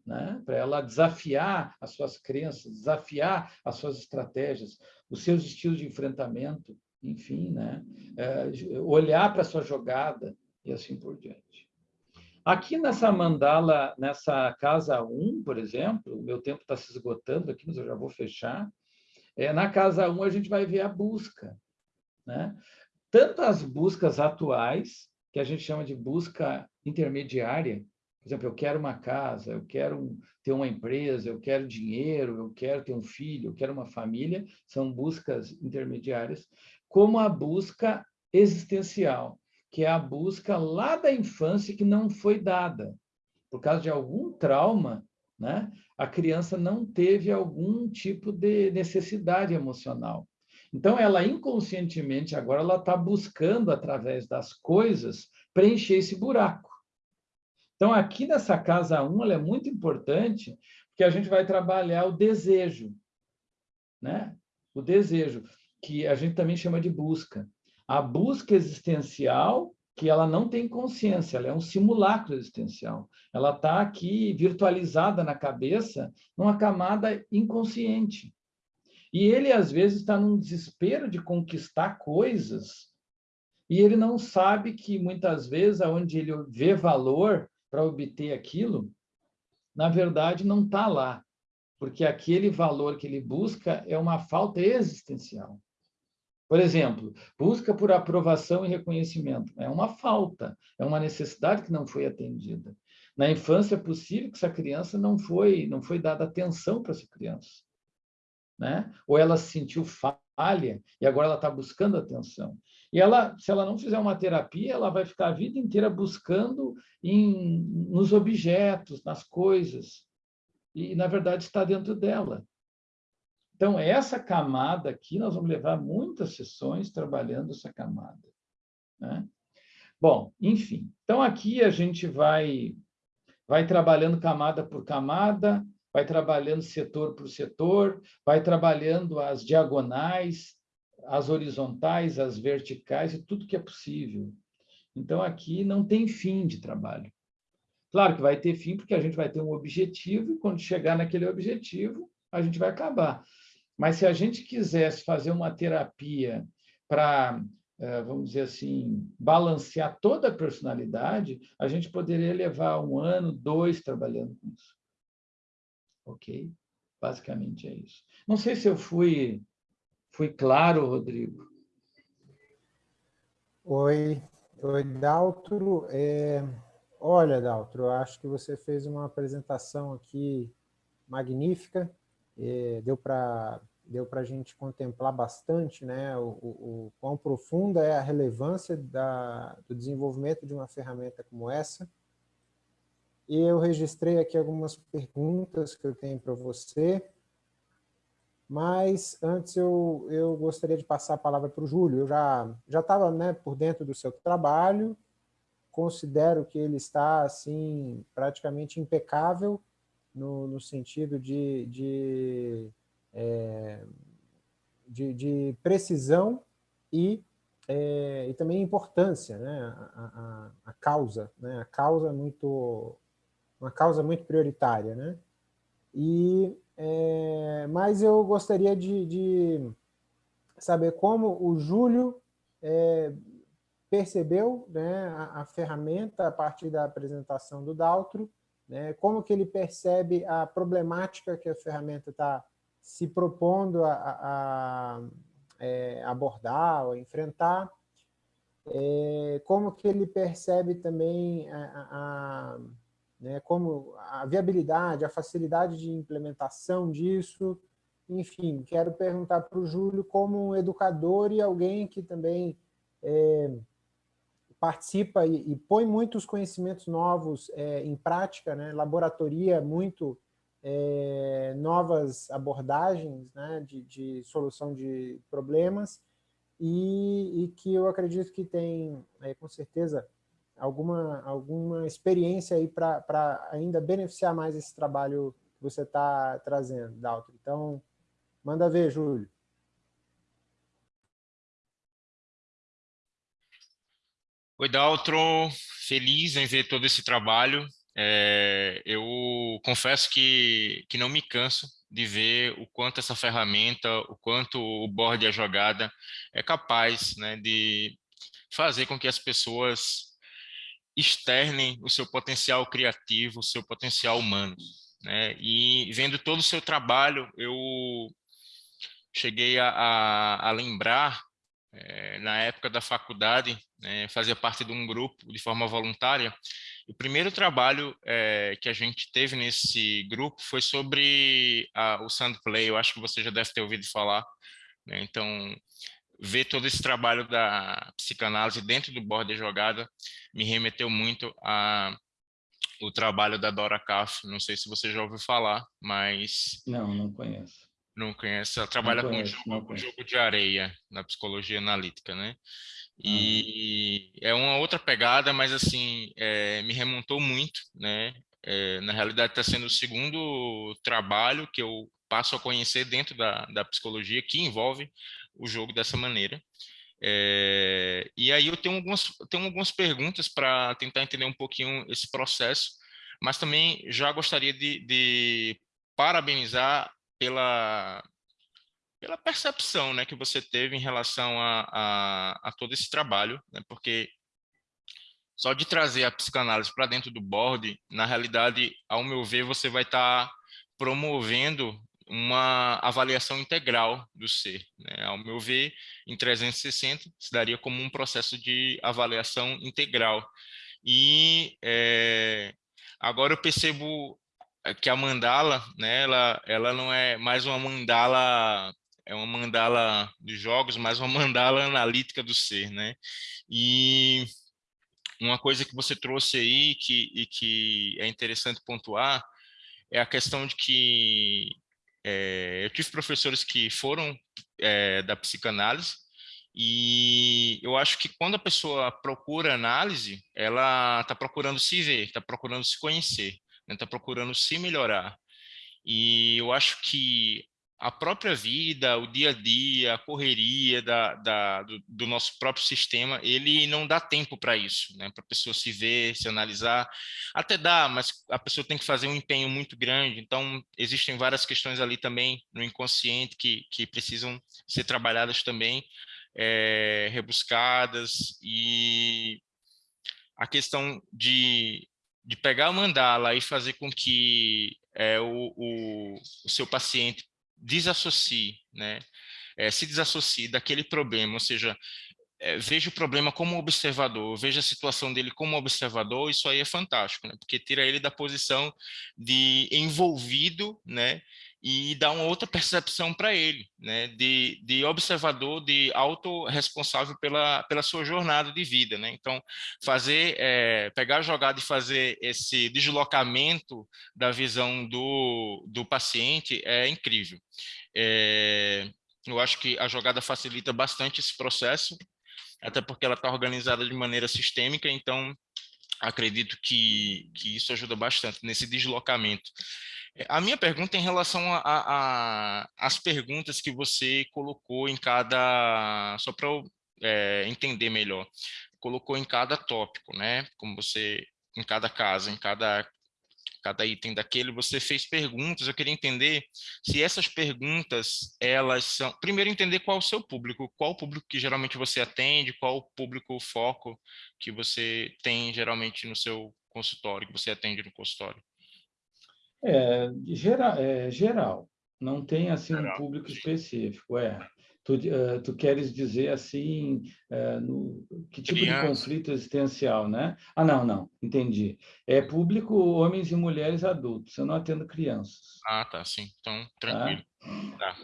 né? para ela desafiar as suas crenças, desafiar as suas estratégias, os seus estilos de enfrentamento, enfim, né? É, olhar para a sua jogada e assim por diante. Aqui nessa mandala, nessa casa 1, por exemplo, o meu tempo está se esgotando aqui, mas eu já vou fechar. É, na casa 1, a gente vai ver a busca. Né? Tanto as buscas atuais, que a gente chama de busca intermediária, por exemplo, eu quero uma casa, eu quero ter uma empresa, eu quero dinheiro, eu quero ter um filho, eu quero uma família, são buscas intermediárias, como a busca existencial, que é a busca lá da infância que não foi dada. Por causa de algum trauma, né? a criança não teve algum tipo de necessidade emocional. Então, ela inconscientemente, agora, ela está buscando, através das coisas, preencher esse buraco. Então, aqui nessa casa 1, ela é muito importante, porque a gente vai trabalhar o desejo, né? O desejo, que a gente também chama de busca. A busca existencial, que ela não tem consciência, ela é um simulacro existencial. Ela está aqui virtualizada na cabeça, numa camada inconsciente. E ele, às vezes, está num desespero de conquistar coisas, e ele não sabe que, muitas vezes, onde ele vê valor, para obter aquilo, na verdade, não está lá, porque aquele valor que ele busca é uma falta existencial. Por exemplo, busca por aprovação e reconhecimento. É uma falta, é uma necessidade que não foi atendida. Na infância é possível que essa criança não foi, não foi dada atenção para essa criança. Né? Ou ela se sentiu falha e agora ela está buscando atenção. E ela, se ela não fizer uma terapia, ela vai ficar a vida inteira buscando em, nos objetos, nas coisas. E, na verdade, está dentro dela. Então, essa camada aqui, nós vamos levar muitas sessões trabalhando essa camada. Né? Bom, enfim. Então, aqui a gente vai, vai trabalhando camada por camada, vai trabalhando setor por setor, vai trabalhando as diagonais, as horizontais, as verticais e tudo que é possível. Então, aqui não tem fim de trabalho. Claro que vai ter fim, porque a gente vai ter um objetivo, e quando chegar naquele objetivo, a gente vai acabar. Mas se a gente quisesse fazer uma terapia para, eh, vamos dizer assim, balancear toda a personalidade, a gente poderia levar um ano, dois trabalhando com isso. Ok? Basicamente é isso. Não sei se eu fui, fui claro, Rodrigo. Oi, oi, Daltro. É... Olha, Daltro, eu acho que você fez uma apresentação aqui magnífica. É, deu para deu para a gente contemplar bastante né, o, o, o, quão profunda é a relevância da, do desenvolvimento de uma ferramenta como essa. E eu registrei aqui algumas perguntas que eu tenho para você, mas antes eu, eu gostaria de passar a palavra para o Júlio. Eu já estava né, por dentro do seu trabalho, considero que ele está assim praticamente impecável no, no sentido de, de, é, de, de, precisão e, é, e também importância, né? a, a, a causa, né? a causa muito, uma causa muito prioritária. Né? E, é, mas eu gostaria de, de, saber como o Júlio é, percebeu né, a, a, ferramenta a partir da apresentação do Daltro, né, como que ele percebe a problemática que a ferramenta está se propondo a, a, a é, abordar ou enfrentar, é, como que ele percebe também a, né, como a viabilidade, a facilidade de implementação disso, enfim, quero perguntar para o Júlio como um educador e alguém que também é, participa e, e, põe muitos conhecimentos novos é, em prática, né? laboratoria muito é, novas abordagens né? de, de, solução de problemas e, e, que eu acredito que tem, é, com certeza, alguma, alguma experiência aí para ainda beneficiar mais esse trabalho que você está trazendo, Dalton. Então, manda ver, Júlio. Oi, Daltro, feliz em ver todo esse trabalho. É, eu confesso que, que não me canso de ver o quanto essa ferramenta, o quanto o board a jogada é capaz né, de fazer com que as pessoas externem o seu potencial criativo, o seu potencial humano. Né? E vendo todo o seu trabalho, eu cheguei a, a, a lembrar é, na época da faculdade, né, fazia parte de um grupo de forma voluntária. O primeiro trabalho é, que a gente teve nesse grupo foi sobre a, o Sandplay, eu acho que você já deve ter ouvido falar. Né? Então, ver todo esse trabalho da psicanálise dentro do board de jogada me remeteu muito a o trabalho da Dora Kaff, não sei se você já ouviu falar, mas... Não, não conheço. Não conhece, ela trabalha conheço, com jogo, jogo, de areia na psicologia analítica, né? E hum. é uma outra pegada, mas assim, é, me remontou muito, né? É, na realidade está sendo o segundo trabalho que eu passo a conhecer dentro da, da psicologia que envolve o jogo dessa maneira. É, e aí eu tenho algumas, tenho algumas perguntas para tentar entender um pouquinho esse processo, mas também já gostaria de, de parabenizar pela, pela percepção né, que você teve em relação a, a, a todo esse trabalho, né, porque só de trazer a psicanálise para dentro do board, na realidade, ao meu ver, você vai estar tá promovendo uma avaliação integral do ser. Né? Ao meu ver, em 360, se daria como um processo de avaliação integral. E é, agora eu percebo que a mandala, né, ela, ela não é mais uma mandala é uma mandala de jogos, mas uma mandala analítica do ser, né? E uma coisa que você trouxe aí que, e que é interessante pontuar é a questão de que é, eu tive professores que foram é, da psicanálise e eu acho que quando a pessoa procura análise, ela está procurando se ver, está procurando se conhecer, está né? Procurando se melhorar. E eu acho que a própria vida, o dia a dia, a correria da, da do, do, nosso próprio sistema, ele não dá tempo para isso, né? para a pessoa se ver, se analisar. Até dá, mas a pessoa tem que fazer um empenho muito grande. Então, existem várias questões ali também no inconsciente que, que precisam ser trabalhadas também, é, rebuscadas. E a questão de, de pegar a mandala e fazer com que é, o, o, o seu paciente desassocie, né? É, se desassocie daquele problema, ou seja, é, veja o problema como observador, veja a situação dele como observador, isso aí é fantástico, né? porque tira ele da posição de envolvido, né? E dá uma outra percepção para ele, né? de, de observador, de autorresponsável pela, pela sua jornada de vida. Né? Então, fazer, é, pegar a jogada e fazer esse deslocamento da visão do, do paciente é incrível. É, eu acho que a jogada facilita bastante esse processo, até porque ela está organizada de maneira sistêmica, então acredito que, que isso ajuda bastante nesse deslocamento. A minha pergunta é em relação às perguntas que você colocou em cada, só para eu é, entender melhor, colocou em cada tópico, né? Como você, em cada casa, em cada cada item daquele, você fez perguntas, eu queria entender se essas perguntas, elas são... Primeiro, entender qual o seu público, qual o público que geralmente você atende, qual o público o foco que você tem geralmente no seu consultório, que você atende no consultório. É, geral, é, geral. não tem assim um público específico, é. Tu, uh, tu queres dizer assim, uh, no, que tipo Criança. de conflito existencial, né? Ah, não, não, entendi. É público homens e mulheres adultos, eu não atendo crianças. Ah, tá, sim, então tranquilo. Tá? Tá.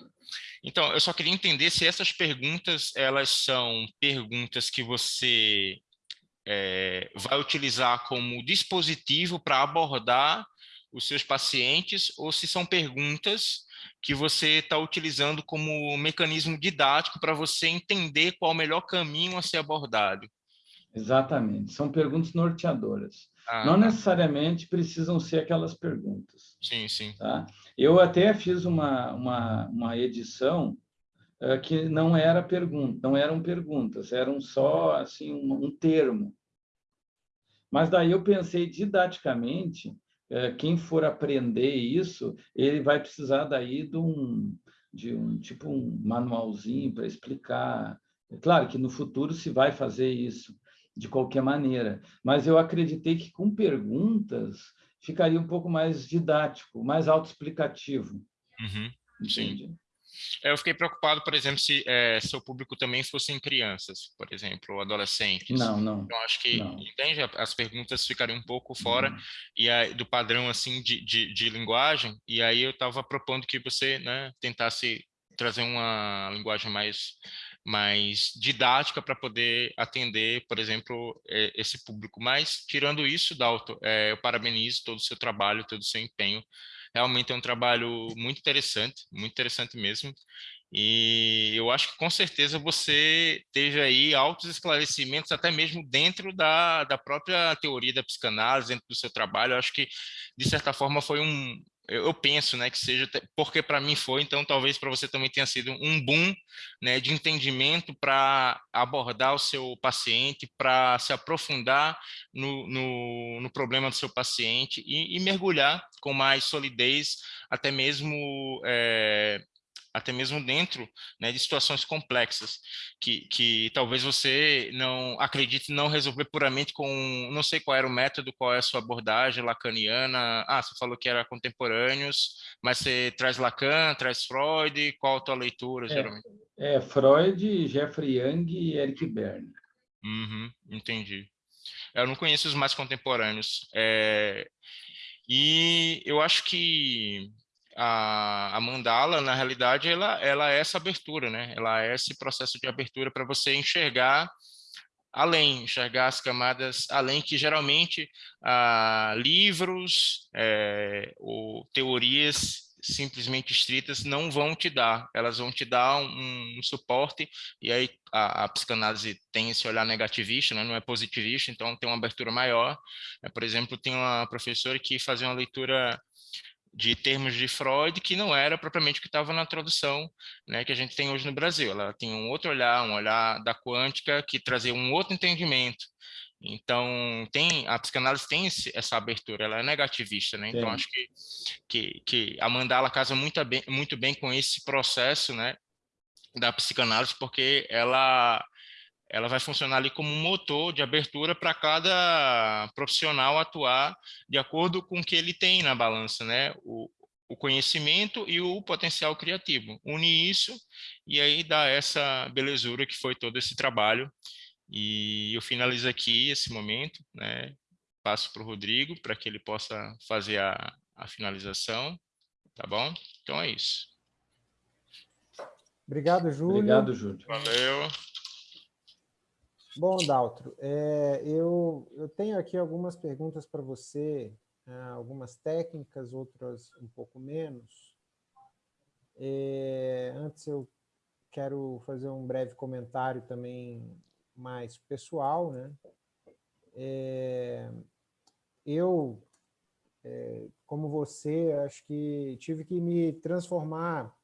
Então, eu só queria entender se essas perguntas, elas são perguntas que você é, vai utilizar como dispositivo para abordar os seus pacientes ou se são perguntas que você está utilizando como mecanismo didático para você entender qual o melhor caminho a ser abordado. Exatamente, são perguntas norteadoras. Ah, não tá. necessariamente precisam ser aquelas perguntas. Sim, sim. Tá? Eu até fiz uma, uma, uma edição uh, que não era pergunta, não eram perguntas, eram só assim um, um termo. Mas daí eu pensei didaticamente quem for aprender isso, ele vai precisar daí de um, de um tipo um manualzinho para explicar. É claro que no futuro se vai fazer isso de qualquer maneira, mas eu acreditei que com perguntas ficaria um pouco mais didático, mais autoexplicativo. Uhum, sim. É, eu fiquei preocupado, por exemplo, se é, seu público também fossem crianças, por exemplo, ou adolescentes. Não, não. Então, acho que, não. entende? As perguntas ficariam um pouco fora e aí, do padrão, assim, de, de, de linguagem, e aí eu estava propondo que você, né, tentasse trazer uma linguagem mais mais didática para poder atender, por exemplo, esse público. Mas, tirando isso, Dalton, é, eu parabenizo todo o seu trabalho, todo o seu empenho Realmente é um trabalho muito interessante, muito interessante mesmo. E eu acho que com certeza você teve aí altos esclarecimentos, até mesmo dentro da, da própria teoria da psicanálise, dentro do seu trabalho. Eu acho que, de certa forma, foi um, eu penso né, que seja, porque para mim foi, então talvez para você também tenha sido um boom né, de entendimento para abordar o seu paciente, para se aprofundar no, no, no, problema do seu paciente e, e, mergulhar com mais solidez, até mesmo é, até mesmo dentro né, de situações complexas, que, que talvez você não acredite não resolver puramente com, não sei qual era o método, qual é a sua abordagem lacaniana, ah, você falou que era contemporâneos, mas você traz Lacan, traz Freud, qual a tua leitura, é, geralmente? É, Freud, Jeffrey Young e Eric Berne. Uhum, entendi. Eu não conheço os mais contemporâneos. É, e eu acho que a, a, mandala, na realidade, ela, ela é essa abertura, né? Ela é esse processo de abertura para você enxergar além, enxergar as camadas além, que geralmente ah, livros é, ou teorias simplesmente estritas não vão te dar, elas vão te dar um, um suporte, e aí a, a, psicanálise tem esse olhar negativista, né? não é positivista, então tem uma abertura maior. É, por exemplo, tem uma professora que fazia uma leitura de termos de Freud que não era propriamente o que estava na tradução né, que a gente tem hoje no Brasil. Ela tinha um outro olhar, um olhar da quântica que trazia um outro entendimento. Então, tem, a psicanálise tem esse, essa abertura, ela é negativista, né? Então, acho que, que, que a mandala casa muito bem, muito bem com esse processo, né, da psicanálise, porque ela ela vai funcionar ali como um motor de abertura para cada profissional atuar de acordo com o que ele tem na balança, né? O, o conhecimento e o potencial criativo. Une isso e aí dá essa belezura que foi todo esse trabalho. E eu finalizo aqui esse momento, né? Passo para o Rodrigo para que ele possa fazer a, a finalização, tá bom? Então é isso. Obrigado, Júlio. Obrigado, Júlio. Valeu. Bom, Daltro, é, eu, eu tenho aqui algumas perguntas para você, é, algumas técnicas, outras um pouco menos. É, antes eu quero fazer um breve comentário também mais pessoal. Né? É, eu, é, como você, acho que tive que me transformar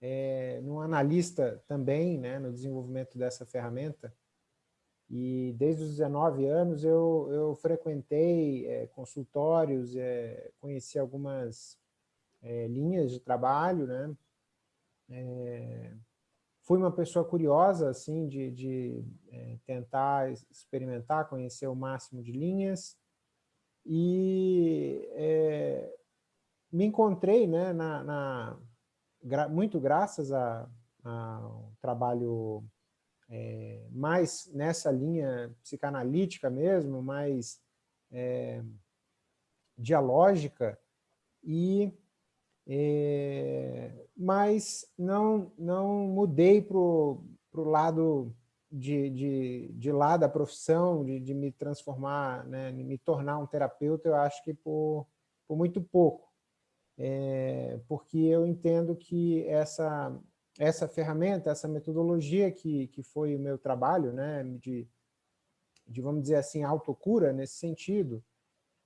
é, num analista também né, no desenvolvimento dessa ferramenta, e desde os 19 anos eu, eu frequentei é, consultórios, é, conheci algumas é, linhas de trabalho, né? É, fui uma pessoa curiosa, assim, de, de é, tentar experimentar, conhecer o máximo de linhas, e é, me encontrei, né, na, na gra, muito graças ao trabalho é, mais nessa linha psicanalítica mesmo, mais é, dialógica, e, é, mas não, não mudei para o lado de, de, de lá da profissão, de, de me transformar, né, me tornar um terapeuta, eu acho que por, por muito pouco. É, porque eu entendo que essa, essa ferramenta, essa metodologia que, que foi o meu trabalho, né, de, de, vamos dizer assim, autocura nesse sentido,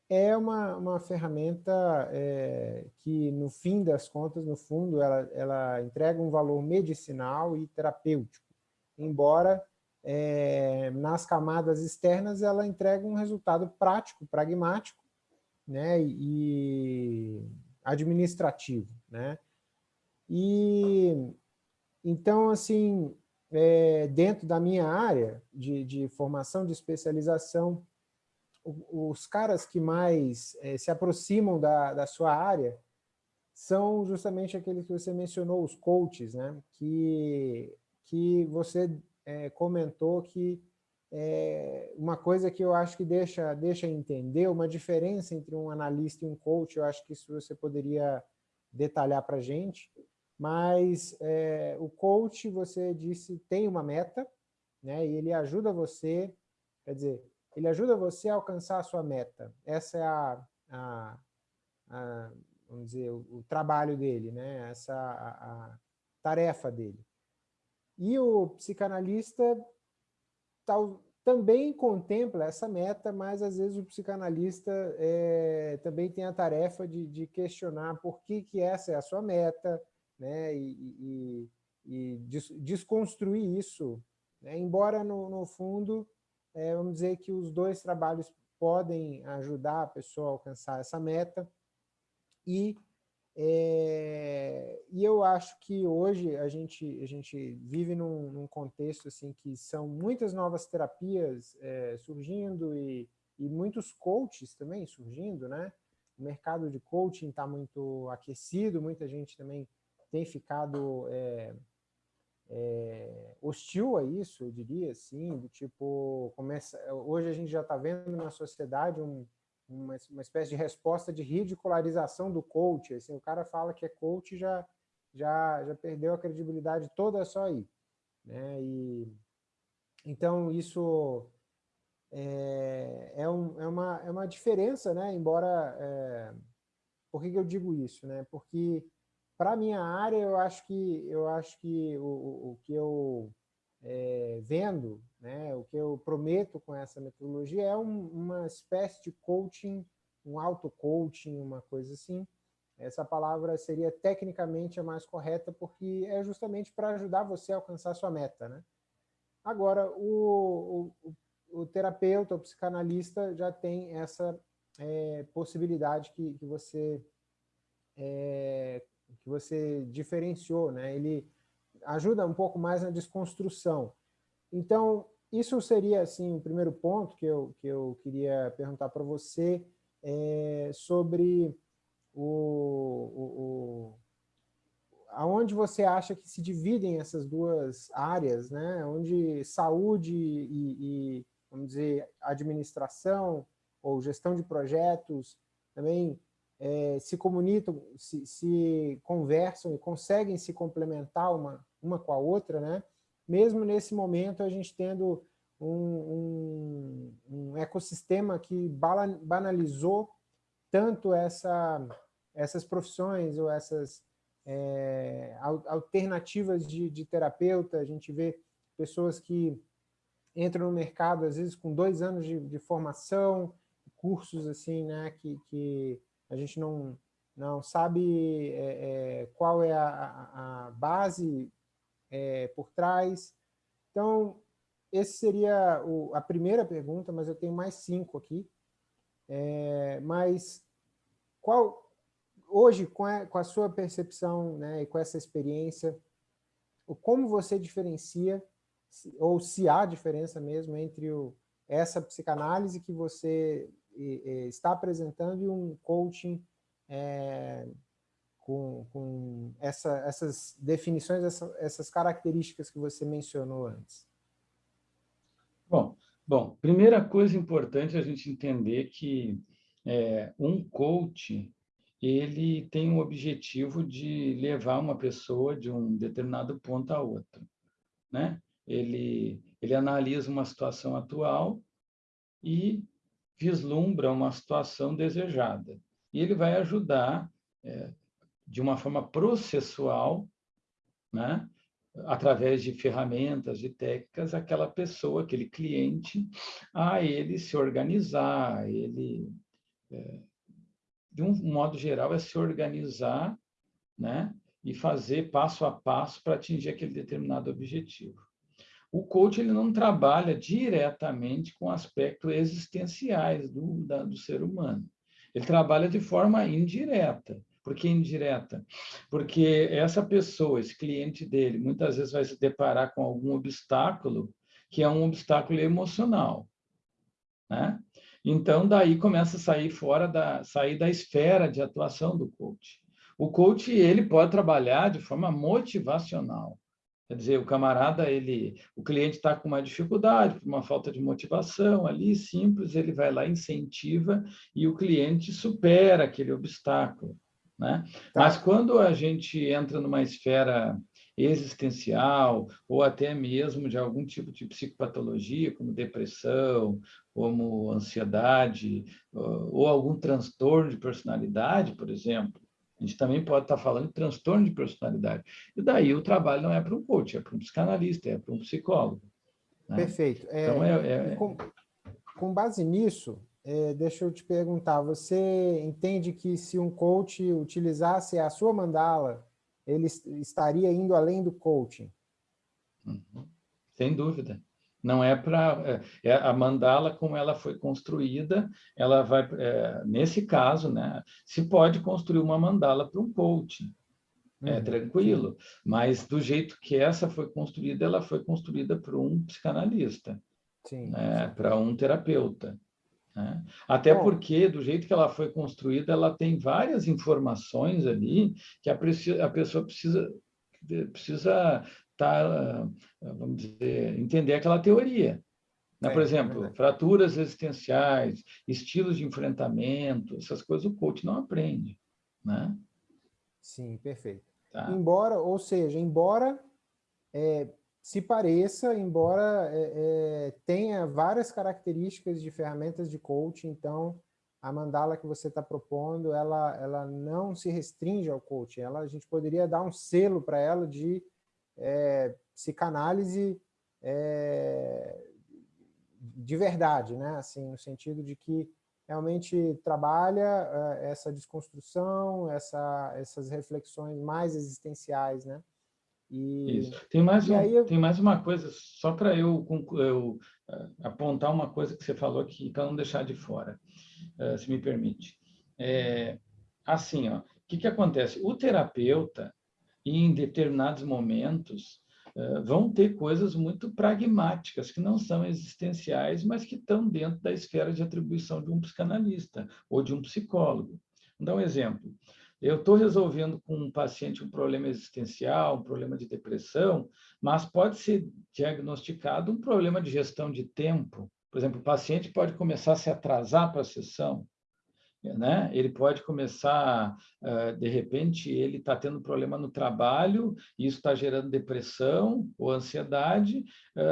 é uma, uma ferramenta é, que, no fim das contas, no fundo, ela, ela entrega um valor medicinal e terapêutico, embora é, nas camadas externas ela entrega um resultado prático, pragmático né, e administrativo. Né? E então, assim, é, dentro da minha área de, de, formação, de especialização, os caras que mais é, se aproximam da, da sua área são justamente aqueles que você mencionou, os coaches, né? que, que você é, comentou que é uma coisa que eu acho que deixa, deixa entender, uma diferença entre um analista e um coach, eu acho que isso você poderia detalhar para a gente, mas é, o coach, você disse, tem uma meta, né, e ele ajuda você, quer dizer, ele ajuda você a alcançar a sua meta. Essa é a, a, a vamos dizer, o, o, trabalho dele, né, essa a, a tarefa dele. E o psicanalista tal, também contempla essa meta, mas às vezes o psicanalista é, também tem a tarefa de, de questionar por que, que essa é a sua meta, né, e, e, e desconstruir isso, né, embora no, no fundo, é, vamos dizer que os dois trabalhos podem ajudar a pessoa a alcançar essa meta, e É, e eu acho que hoje a gente, a gente vive num, num contexto assim, que são muitas novas terapias é, surgindo e, e muitos coaches também surgindo, né? O mercado de coaching está muito aquecido, muita gente também tem ficado é, é, hostil a isso, eu diria, assim, do tipo, começa, hoje a gente já está vendo na sociedade um, uma, uma espécie de resposta de ridicularização do coach, assim, o cara fala que é coach já já já perdeu a credibilidade toda só aí, né? E então isso é, é, um, é, uma, é uma diferença, né? Embora, é, por que, que eu digo isso, né? Porque para minha área, eu acho que, eu acho que o, o que eu é, vendo, né, o que eu prometo com essa metodologia é um, uma espécie de coaching, um auto-coaching, uma coisa assim. Essa palavra seria tecnicamente a mais correta, porque é justamente para ajudar você a alcançar sua meta. Né? Agora, o, o, o terapeuta, o psicanalista já tem essa é, possibilidade que, que você é, que você diferenciou, né? Ele ajuda um pouco mais na desconstrução. Então, isso seria assim o primeiro ponto que eu, que eu queria perguntar para você é, sobre o, o, o, aonde você acha que se dividem essas duas áreas, né? onde saúde e, e vamos dizer, administração ou gestão de projetos também é, se comunicam, se, se, conversam e conseguem se complementar uma, uma com a outra, né? mesmo nesse momento a gente tendo um, um, um ecossistema que banalizou tanto essa, essas profissões ou essas é, alternativas de, de terapeuta, a gente vê pessoas que entram no mercado, às vezes, com dois anos de, de formação, cursos assim, né, que, que a gente não, não sabe é, é, qual é a, a base é, por trás. Então, esse seria o, a primeira pergunta, mas eu tenho mais cinco aqui. É, mas qual, hoje, com a, com a sua percepção né, e com essa experiência, como você diferencia, ou se há diferença mesmo entre o, essa psicanálise que você está apresentando um coaching é, com, com essa, essas definições, essa, essas características que você mencionou antes? Bom, bom, primeira coisa importante a gente entender que é, um coach ele tem o objetivo de levar uma pessoa de um determinado ponto a outro, né? Ele ele analisa uma situação atual e vislumbra uma situação desejada. E ele vai ajudar, é, de uma forma processual, né, através de ferramentas, de técnicas, aquela pessoa, aquele cliente, a ele se organizar, ele, é, de um modo geral, é se organizar né, e fazer passo a passo para atingir aquele determinado objetivo o coach ele não trabalha diretamente com aspectos existenciais do, da, do ser humano. Ele trabalha de forma indireta. Por que indireta? Porque essa pessoa, esse cliente dele, muitas vezes vai se deparar com algum obstáculo que é um obstáculo emocional. Né? Então, daí começa a sair fora da, sair da esfera de atuação do coach. O coach ele pode trabalhar de forma motivacional. Quer dizer, o camarada, ele, o cliente está com uma dificuldade, uma falta de motivação ali, simples, ele vai lá, incentiva e o cliente supera aquele obstáculo. Né? Tá. Mas quando a gente entra numa esfera existencial ou até mesmo de algum tipo de psicopatologia, como depressão, como ansiedade, ou algum transtorno de personalidade, por exemplo, a gente também pode estar falando de transtorno de personalidade. E daí o trabalho não é para um coach, é para um psicanalista, é para um psicólogo. Né? Perfeito. É, então, é, é... Com, com, base nisso, é, deixa eu te perguntar, você entende que se um coach utilizasse a sua mandala, ele estaria indo além do coaching? Uhum. Sem dúvida. Não é para é, é, a mandala como ela foi construída, ela vai é, nesse caso, né? Se pode construir uma mandala para um coaching, é uhum, tranquilo. Mas do jeito que essa foi construída, ela foi construída para um psicanalista, né? para um terapeuta. Né? Até Bom, porque, do jeito que ela foi construída, ela tem várias informações ali que a, a pessoa precisa precisa tá, vamos dizer, entender aquela teoria. Né? Por é, exemplo, é fraturas existenciais, estilos de enfrentamento, essas coisas o coach não aprende. Né? Sim, perfeito. Tá. Embora, ou seja, embora é, se pareça, embora é, é, tenha várias características de ferramentas de coaching, então a mandala que você está propondo, ela, ela não se restringe ao coaching, ela, a gente poderia dar um selo para ela de é, psicanálise é, de verdade, né? Assim, no sentido de que realmente trabalha é, essa desconstrução, essa, essas reflexões mais existenciais, né? E, Isso. Tem mais, um, eu... tem mais uma coisa, só para eu, eu uh, apontar uma coisa que você falou aqui, para não deixar de fora, uh, se me permite. É, assim, o que, que acontece? O terapeuta, em determinados momentos, uh, vão ter coisas muito pragmáticas, que não são existenciais, mas que estão dentro da esfera de atribuição de um psicanalista ou de um psicólogo. Vou dar um exemplo. Eu estou resolvendo com um paciente um problema existencial, um problema de depressão, mas pode ser diagnosticado um problema de gestão de tempo. Por exemplo, o paciente pode começar a se atrasar para a sessão, né? Ele pode começar, de repente, ele está tendo problema no trabalho, isso está gerando depressão ou ansiedade,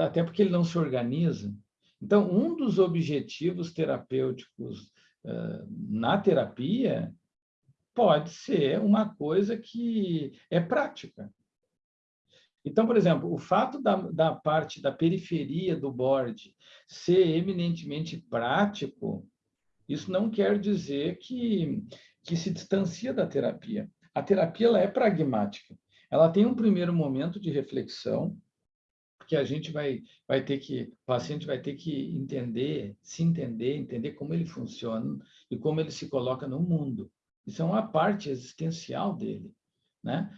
até porque ele não se organiza. Então, um dos objetivos terapêuticos na terapia pode ser uma coisa que é prática. Então, por exemplo, o fato da, da parte da periferia do board ser eminentemente prático isso não quer dizer que, que se distancia da terapia. A terapia ela é pragmática. Ela tem um primeiro momento de reflexão, que a gente vai, vai ter que, o paciente vai ter que entender, se entender, entender como ele funciona e como ele se coloca no mundo. Isso é uma parte existencial dele, né?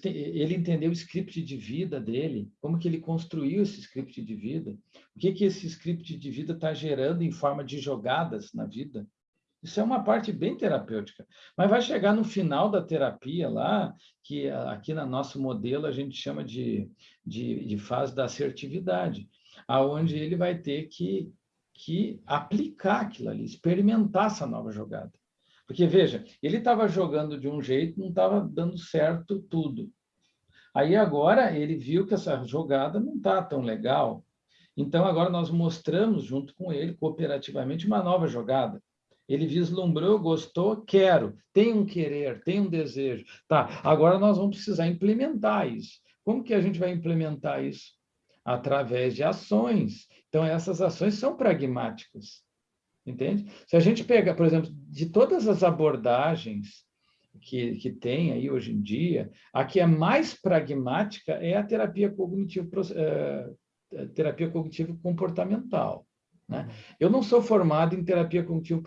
Tem, ele entendeu o script de vida dele, como que ele construiu esse script de vida, o que que esse script de vida está gerando em forma de jogadas na vida. Isso é uma parte bem terapêutica. Mas vai chegar no final da terapia lá, que aqui no nosso modelo a gente chama de, de, de fase da assertividade, aonde ele vai ter que, que aplicar aquilo ali, experimentar essa nova jogada. Porque, veja, ele estava jogando de um jeito, não estava dando certo tudo. Aí agora ele viu que essa jogada não está tão legal. Então agora nós mostramos junto com ele, cooperativamente, uma nova jogada. Ele vislumbrou, gostou, quero, tem um querer, tem um desejo. Tá, agora nós vamos precisar implementar isso. Como que a gente vai implementar isso? Através de ações. Então essas ações são pragmáticas entende? Se a gente pega, por exemplo, de todas as abordagens que, que tem aí hoje em dia, a que é mais pragmática é a terapia cognitivo, uh, terapia cognitivo comportamental. Né? Eu não sou formado em terapia cognitivo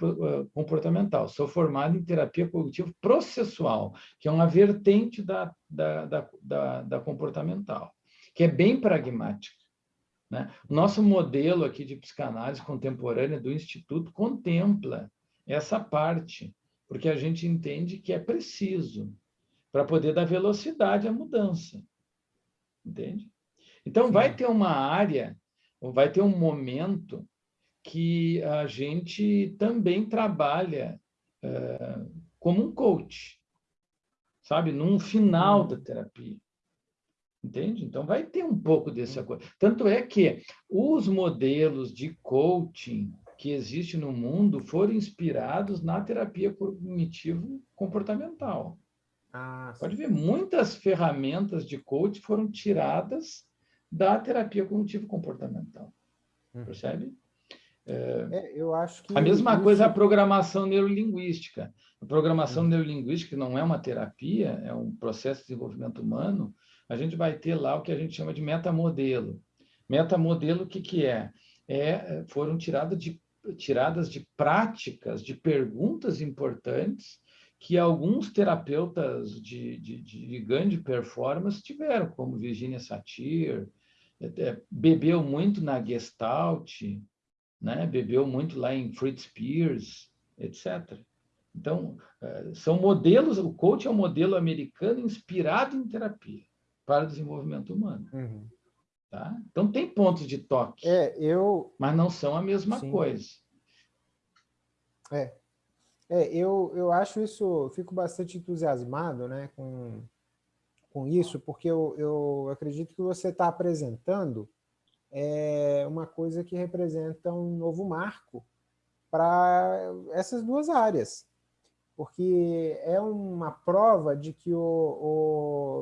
comportamental, sou formado em terapia cognitivo processual, que é uma vertente da, da, da, da, da comportamental, que é bem pragmática. Né? O nosso modelo aqui de psicanálise contemporânea do Instituto contempla essa parte, porque a gente entende que é preciso para poder dar velocidade à mudança. Entende? Então, Sim. vai ter uma área, vai ter um momento que a gente também trabalha uh, como um coach, sabe? Num final da terapia. Entende? Então, vai ter um pouco dessa coisa. Tanto é que os modelos de coaching que existem no mundo foram inspirados na terapia cognitivo-comportamental. Ah, Pode ver, muitas ferramentas de coaching foram tiradas da terapia cognitivo-comportamental. Hum. Percebe? É, é, eu acho que... A mesma isso... coisa a programação neurolinguística. A programação hum. neurolinguística não é uma terapia, é um processo de desenvolvimento humano, a gente vai ter lá o que a gente chama de metamodelo. Metamodelo, o que, que é? é? Foram tiradas de, tiradas de práticas, de perguntas importantes que alguns terapeutas de, de, de grande performance tiveram, como Virginia Satir, é, bebeu muito na Gestalt, né? bebeu muito lá em Fritz Pierce, etc. Então, é, são modelos, o coach é um modelo americano inspirado em terapia para o desenvolvimento humano. Uhum. Tá? Então, tem pontos de toque, é, eu... mas não são a mesma Sim. coisa. É, é eu, eu acho isso, fico bastante entusiasmado né, com, com isso, porque eu, eu acredito que você está apresentando é uma coisa que representa um novo marco para essas duas áreas porque é uma prova de que o,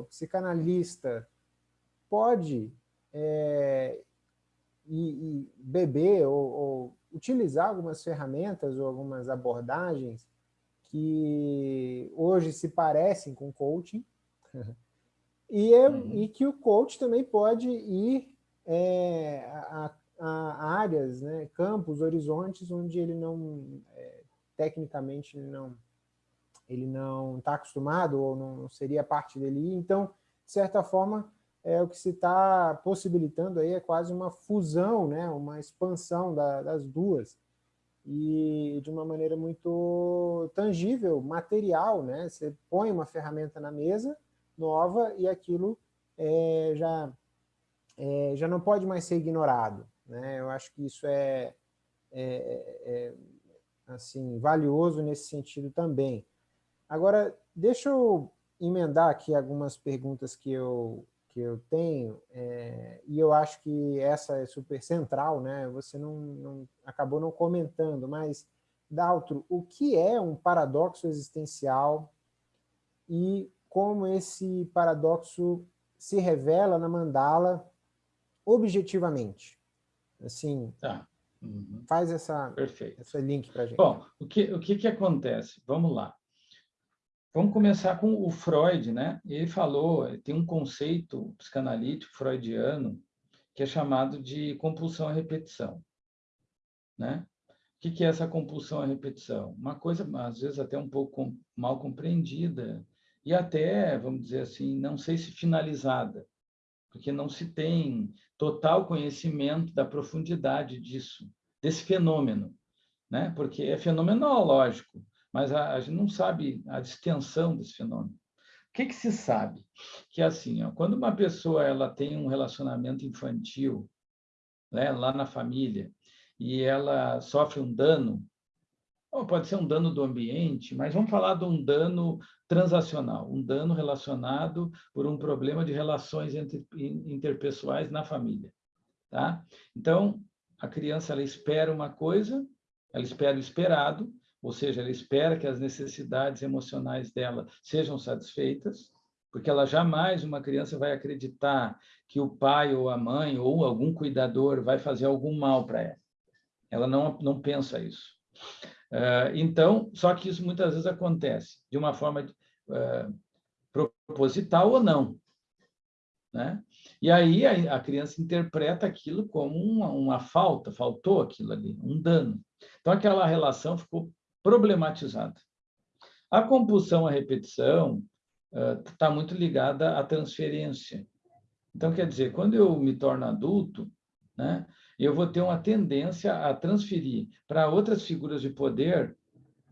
o psicanalista pode é, e, e beber ou, ou, utilizar algumas ferramentas ou algumas abordagens que hoje se parecem com coaching, *laughs* e, é, uhum. e que o coach também pode ir é, a, a, áreas, né, campos, horizontes, onde ele não, é, tecnicamente, não, ele não está acostumado ou não seria parte dele. Então, de certa forma, é o que se está possibilitando aí é quase uma fusão, né, uma expansão da, das duas e de uma maneira muito tangível, material, né? Você põe uma ferramenta na mesa nova e aquilo é, já é, já não pode mais ser ignorado, né? Eu acho que isso é, é, é assim valioso nesse sentido também. Agora, deixa eu emendar aqui algumas perguntas que eu, que eu tenho, é, e eu acho que essa é super central, né? Você não, não acabou não comentando, mas, Daltro, o que é um paradoxo existencial e como esse paradoxo se revela na mandala objetivamente? Assim, tá. Uhum. faz essa, Perfeito. essa link para gente. Bom, o que, o que, que acontece? Vamos lá. Vamos começar com o Freud, né? Ele falou, tem um conceito psicanalítico freudiano que é chamado de compulsão à repetição, né? O que é essa compulsão à repetição? Uma coisa, às vezes, até um pouco mal compreendida e até, vamos dizer assim, não sei se finalizada, porque não se tem total conhecimento da profundidade disso, desse fenômeno, né? Porque é fenomenológico, mas a, a gente não sabe a extensão desse fenômeno. O que, que se sabe? Que assim, ó, quando uma pessoa ela tem um relacionamento infantil né, lá na família e ela sofre um dano, ou pode ser um dano do ambiente, mas vamos falar de um dano transacional, um dano relacionado por um problema de relações entre, interpessoais na família. Tá? Então, a criança ela espera uma coisa, ela espera o esperado, ou seja, ela espera que as necessidades emocionais dela sejam satisfeitas, porque ela jamais, uma criança, vai acreditar que o pai ou a mãe ou algum cuidador vai fazer algum mal para ela. Ela não, não pensa isso. Uh, então, só que isso muitas vezes acontece de uma forma uh, proposital ou não. Né? E aí a, criança interpreta aquilo como uma, uma falta, faltou aquilo ali, um dano. Então aquela relação ficou problematizada. A compulsão à repetição está uh, muito ligada à transferência. Então, quer dizer, quando eu me torno adulto, né, eu vou ter uma tendência a transferir para outras figuras de poder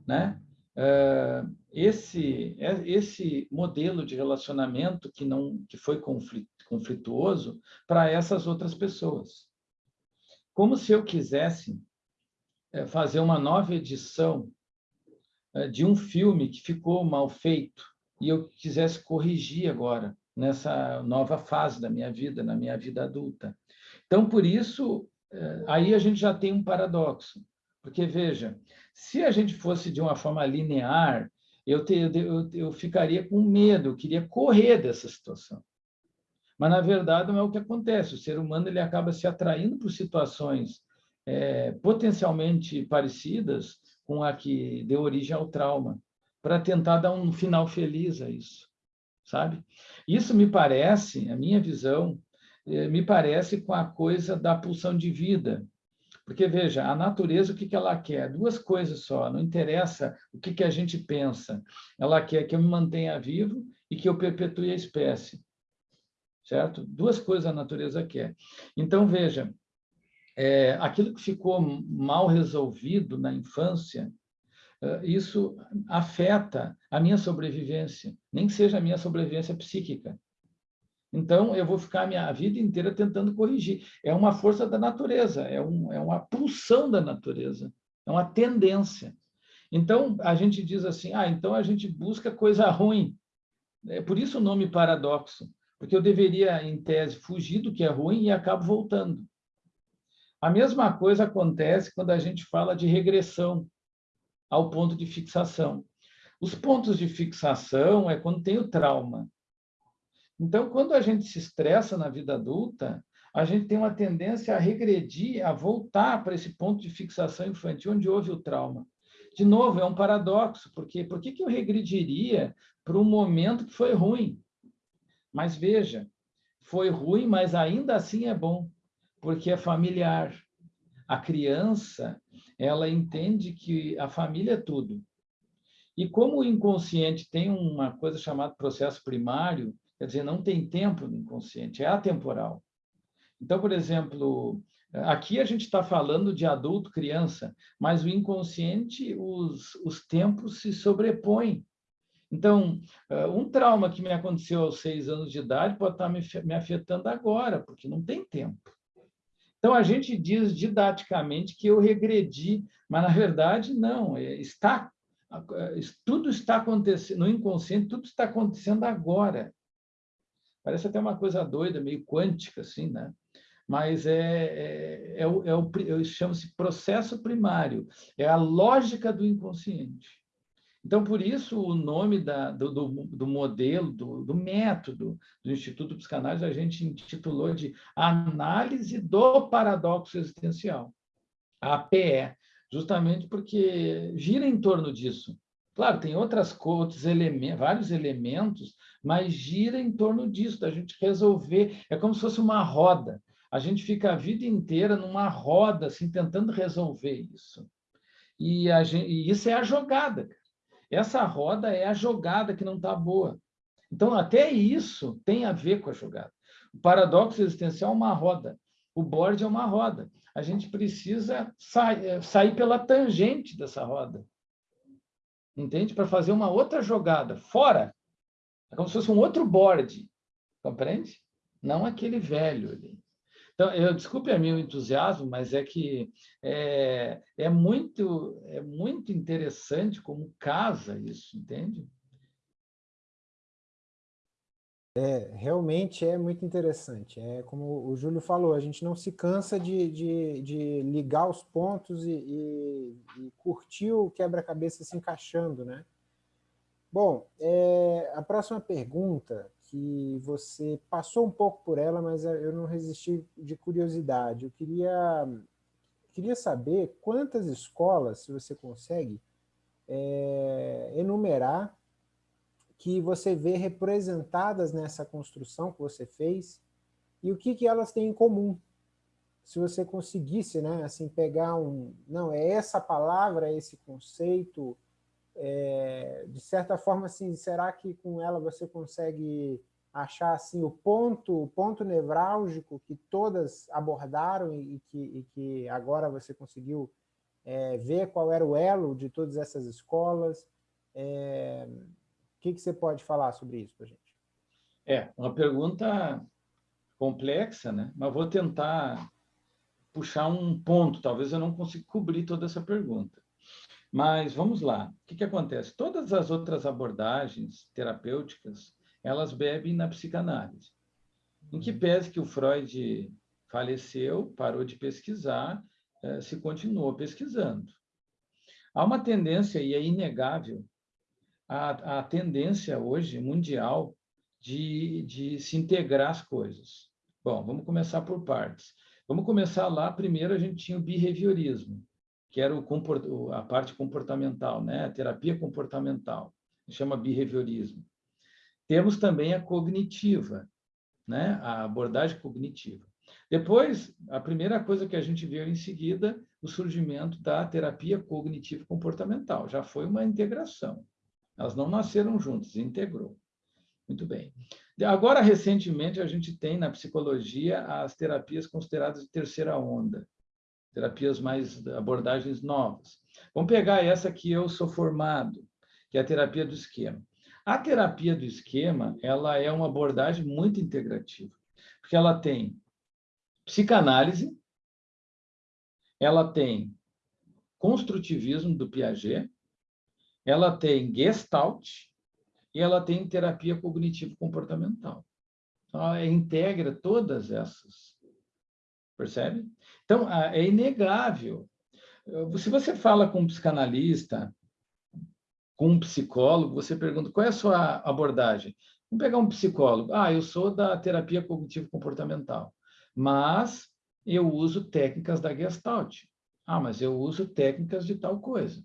né, uh, esse, esse modelo de relacionamento que, não, que foi conflituoso para essas outras pessoas. Como se eu quisesse eh, fazer uma nova edição eh, de um filme que ficou mal feito e eu quisesse corrigir agora, nessa nova fase da minha vida, na minha vida adulta. Então, por isso, eh, aí a gente já tem um paradoxo. Porque, veja, se a gente fosse de uma forma linear, eu, te, eu, eu ficaria com medo, eu queria correr dessa situação. Mas, na verdade, não é o que acontece. O ser humano ele acaba se atraindo por situações é, potencialmente parecidas com a que deu origem ao trauma, para tentar dar um final feliz a isso, sabe? Isso me parece, a minha visão, eh, me parece com a coisa da pulsão de vida. Porque, veja, a natureza, o que, que ela quer? Duas coisas só, não interessa o que, que a gente pensa. Ela quer que eu me mantenha vivo e que eu perpetue a espécie. Certo? Duas coisas a natureza quer. Então, veja, é, aquilo que ficou mal resolvido na infância, é, isso afeta a minha sobrevivência, nem que seja a minha sobrevivência psíquica. Então, eu vou ficar a minha vida inteira tentando corrigir. É uma força da natureza, é, um, é uma pulsão da natureza, é uma tendência. Então, a gente diz assim, ah, então a gente busca coisa ruim. É por isso o nome paradoxo, porque eu deveria, em tese, fugir do que é ruim e acabo voltando. A mesma coisa acontece quando a gente fala de regressão ao ponto de fixação. Os pontos de fixação é quando tem o trauma. Então, quando a gente se estressa na vida adulta, a gente tem uma tendência a regredir, a voltar para esse ponto de fixação infantil onde houve o trauma. De novo, é um paradoxo, porque por que, eu regrediria para um momento que foi ruim? Mas veja, foi ruim, mas ainda assim é bom porque é familiar. A criança, ela entende que a família é tudo. E como o inconsciente tem uma coisa chamada processo primário, quer dizer, não tem tempo no inconsciente, é atemporal. Então, por exemplo, aqui a gente está falando de adulto, criança, mas o inconsciente, os, os tempos se sobrepõem. Então, um trauma que me aconteceu aos seis anos de idade pode estar me afetando agora, porque não tem tempo. Então, a gente diz didaticamente que eu regredi, mas, na verdade, não. É, está, tudo está acontecendo, no inconsciente, tudo está acontecendo agora. Parece até uma coisa doida, meio quântica, assim, né? Mas é, é, é, o, é o, chama-se processo primário, é a lógica do inconsciente. Então, por isso, o nome da, do, do, do, modelo, do, do, método do Instituto Psicanálise, a gente intitulou de Análise do Paradoxo Existencial, APE, justamente porque gira em torno disso. Claro, tem outras outros elementos, vários elementos, mas gira em torno disso, da gente resolver. É como se fosse uma roda. A gente fica a vida inteira numa roda, assim, tentando resolver isso. E, gente, e isso é a jogada. Essa roda é a jogada que não está boa. Então, até isso tem a ver com a jogada. O paradoxo existencial é uma roda. O board é uma roda. A gente precisa sair, eh, sair pela tangente dessa roda. Entende? Para fazer uma outra jogada. Fora. É como se fosse um outro board. Compreende? Não aquele velho ali. Então, eu desculpe a o entusiasmo, mas é que é, é, muito, é muito interessante como casa isso, entende? É, realmente é muito interessante. É como o Júlio falou, a gente não se cansa de, de, de ligar os pontos e, e, e curtir o quebra-cabeça se encaixando, né? Bom, é, a próxima pergunta que você passou um pouco por ela, mas eu não resisti de curiosidade. Eu queria, queria saber quantas escolas, se você consegue, é, enumerar que você vê representadas nessa construção que você fez e o que, que elas têm em comum. Se você conseguisse né, assim, pegar um... Não, é essa palavra, é esse conceito, é, de certa forma, assim, será que com ela você consegue achar assim, o ponto, o ponto nevrálgico que todas abordaram e que, e que agora você conseguiu é, ver qual era o elo de todas essas escolas? É, o que, que você pode falar sobre isso para a gente? É, uma pergunta complexa, né? mas vou tentar puxar um ponto, talvez eu não consiga cobrir toda essa pergunta. Mas vamos lá, o que, que acontece? Todas as outras abordagens terapêuticas, elas bebem na psicanálise. Em que pese que o Freud faleceu, parou de pesquisar, eh, se continuou pesquisando. Há uma tendência, e é inegável, a, a tendência hoje mundial de, de se integrar as coisas. Bom, vamos começar por partes. Vamos começar lá, primeiro a gente tinha o behaviorismo, que era o, a parte comportamental, né? a terapia comportamental, chama behaviorismo. Temos também a cognitiva, né? a abordagem cognitiva. Depois, a primeira coisa que a gente viu em seguida, o surgimento da terapia cognitivo-comportamental. Já foi uma integração. Elas não nasceram juntas, integrou. Muito bem. Agora, recentemente, a gente tem na psicologia as terapias consideradas de terceira onda, terapias mais, abordagens novas. Vamos pegar essa que eu sou formado, que é a terapia do esquema. A terapia do esquema, ela é uma abordagem muito integrativa, porque ela tem psicanálise, ela tem construtivismo do Piaget, ela tem Gestalt e ela tem terapia cognitivo-comportamental. Então, ela integra todas essas. Percebe? Então, é inegável. Se você fala com um psicanalista, com um psicólogo, você pergunta qual é a sua abordagem. Vamos pegar um psicólogo. Ah, eu sou da terapia cognitivo-comportamental, mas eu uso técnicas da Gestalt. Ah, mas eu uso técnicas de tal coisa.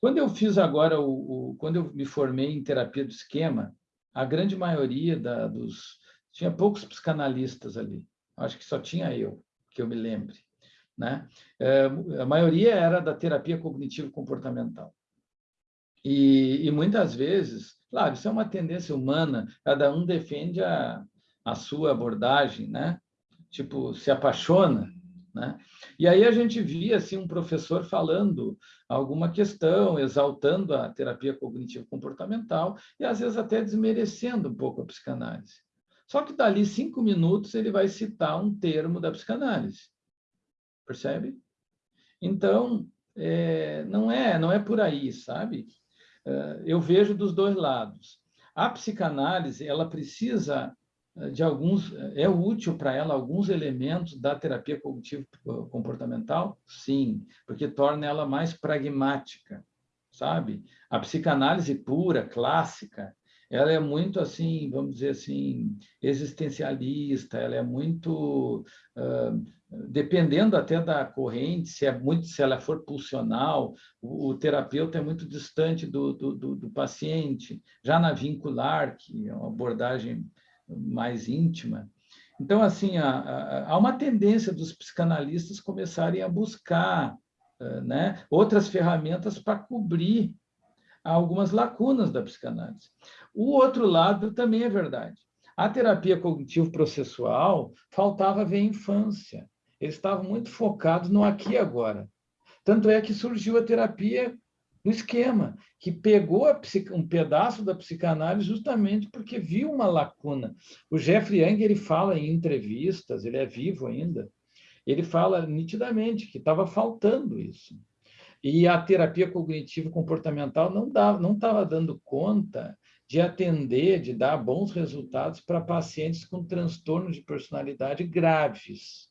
Quando eu fiz agora, o, o, quando eu me formei em terapia do esquema, a grande maioria da, dos... Tinha poucos psicanalistas ali. Acho que só tinha eu, que eu me lembre. Né? É, a maioria era da terapia cognitivo-comportamental. E, e, muitas vezes, claro, isso é uma tendência humana, cada um defende a, a sua abordagem, né? Tipo, se apaixona né? E aí a gente via assim, um professor falando alguma questão, exaltando a terapia cognitivo-comportamental e às vezes até desmerecendo um pouco a psicanálise. Só que dali cinco minutos ele vai citar um termo da psicanálise. Percebe? Então, é, não é não é por aí, sabe? É, eu vejo dos dois lados. A psicanálise ela precisa de alguns é útil para ela alguns elementos da terapia cognitivo comportamental? Sim, porque torna ela mais pragmática, sabe? A psicanálise pura, clássica, ela é muito assim, vamos dizer assim, existencialista, ela é muito uh, dependendo até da corrente, se é muito, se ela for pulsional, o, o terapeuta é muito distante do, do, do, do paciente. Já na vincular, que é uma abordagem mais íntima. Então, assim, há, uma tendência dos psicanalistas começarem a buscar né, outras ferramentas para cobrir algumas lacunas da psicanálise. O outro lado também é verdade. A terapia cognitivo-processual faltava ver a infância. Eles estavam muito focados no aqui e agora. Tanto é que surgiu a terapia no esquema, que pegou um pedaço da psicanálise justamente porque viu uma lacuna. O Jeffrey Young ele fala em entrevistas, ele é vivo ainda, ele fala nitidamente que estava faltando isso. E a terapia cognitivo-comportamental não dava, não estava dando conta de atender, de dar bons resultados para pacientes com transtornos de personalidade graves.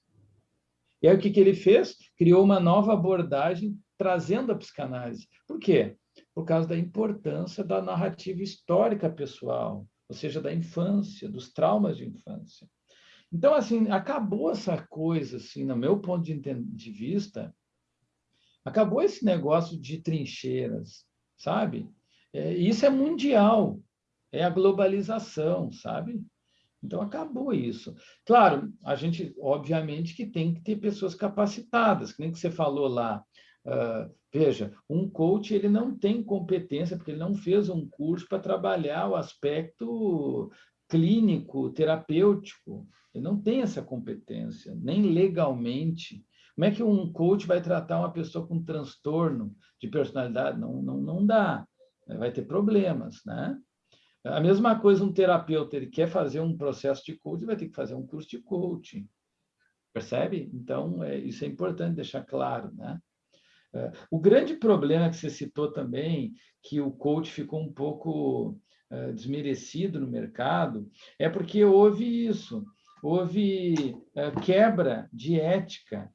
E aí o que, que ele fez? Criou uma nova abordagem trazendo a psicanálise. Por quê? Por causa da importância da narrativa histórica pessoal, ou seja, da infância, dos traumas de infância. Então, assim, acabou essa coisa, assim, no meu ponto de, de vista, acabou esse negócio de trincheiras, sabe? É, isso é mundial, é a globalização, sabe? Então, acabou isso. Claro, a gente, obviamente, que tem que ter pessoas capacitadas, que nem que você falou lá, Uh, veja, um coach ele não tem competência, porque ele não fez um curso para trabalhar o aspecto clínico, terapêutico. Ele não tem essa competência, nem legalmente. Como é que um coach vai tratar uma pessoa com transtorno de personalidade? Não, não, não dá. Vai ter problemas, né? A mesma coisa um terapeuta, ele quer fazer um processo de coaching, vai ter que fazer um curso de coaching. Percebe? Então, é, isso é importante deixar claro, né? É, o grande problema que você citou também, que o coach ficou um pouco é, desmerecido no mercado, é porque houve isso, houve é, quebra de ética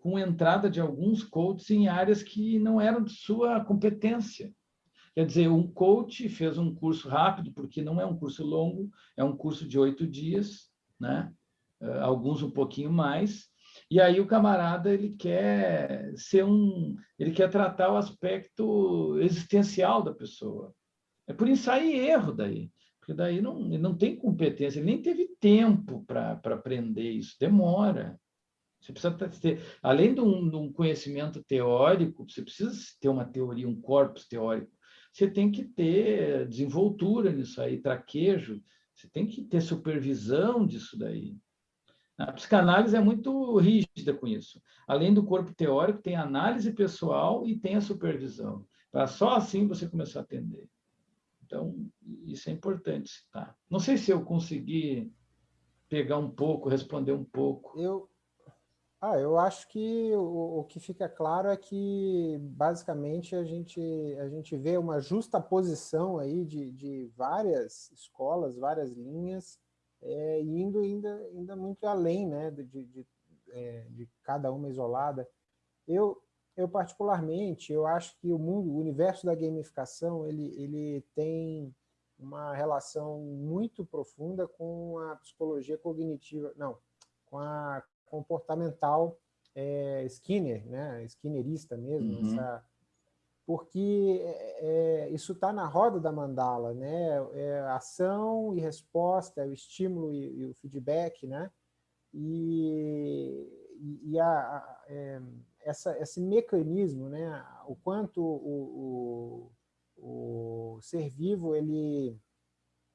com entrada de alguns coaches em áreas que não eram de sua competência. Quer dizer, um coach fez um curso rápido, porque não é um curso longo, é um curso de oito dias, né? alguns um pouquinho mais, e aí o camarada ele quer ser um, ele quer tratar o aspecto existencial da pessoa. É por ensaio e erro daí. Porque daí não, ele não tem competência, ele nem teve tempo para aprender isso, demora. Você precisa ter, além de um, de um, conhecimento teórico, você precisa ter uma teoria, um corpus teórico. Você tem que ter desenvoltura nisso aí, traquejo. Você tem que ter supervisão disso daí. A psicanálise é muito rígida com isso. Além do corpo teórico, tem análise pessoal e tem a supervisão. Para só assim você começar a atender. Então, isso é importante citar. Não sei se eu consegui pegar um pouco, responder um pouco. Eu, ah, eu acho que o, o, que fica claro é que, basicamente, a gente, a gente vê uma justa posição aí de, de várias escolas, várias linhas, é, indo ainda, ainda muito além né, de, de, é, de cada uma isolada. Eu, eu particularmente, eu acho que o mundo, o universo da gamificação, ele, ele tem uma relação muito profunda com a psicologia cognitiva, não, com a comportamental é, Skinner, né, Skinnerista mesmo, uhum. essa, porque é, é isso está na roda da mandala, né, é ação e resposta, é o estímulo e, e o feedback, né, e, e a, a é, essa, esse mecanismo, né, o quanto o, o, o ser vivo ele,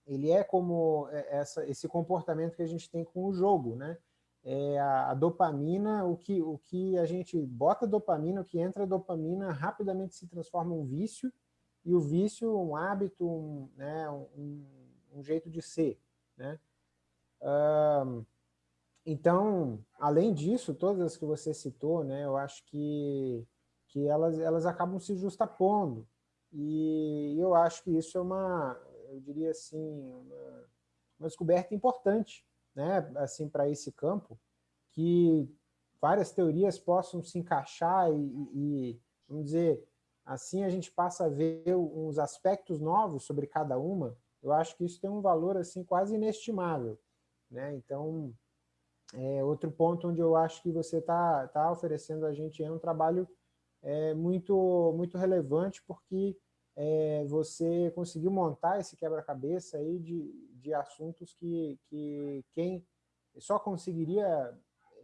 ele é como essa, esse comportamento que a gente tem com o jogo, né? É a, a, dopamina, o que, o que a gente bota dopamina, o que entra dopamina rapidamente se transforma em um vício, e o vício um hábito, um, né, um, um jeito de ser. Né? Então, além disso, todas as que você citou, né, eu acho que, que elas, elas acabam se justapondo. E eu acho que isso é uma, eu diria assim, uma, uma descoberta importante né, assim, para esse campo, que várias teorias possam se encaixar e, e, vamos dizer, assim a gente passa a ver uns aspectos novos sobre cada uma, eu acho que isso tem um valor assim quase inestimável. Né? Então, é, outro ponto onde eu acho que você está tá oferecendo a gente é um trabalho é, muito, muito relevante, porque é, você conseguiu montar esse quebra-cabeça aí de, de assuntos que, que quem só conseguiria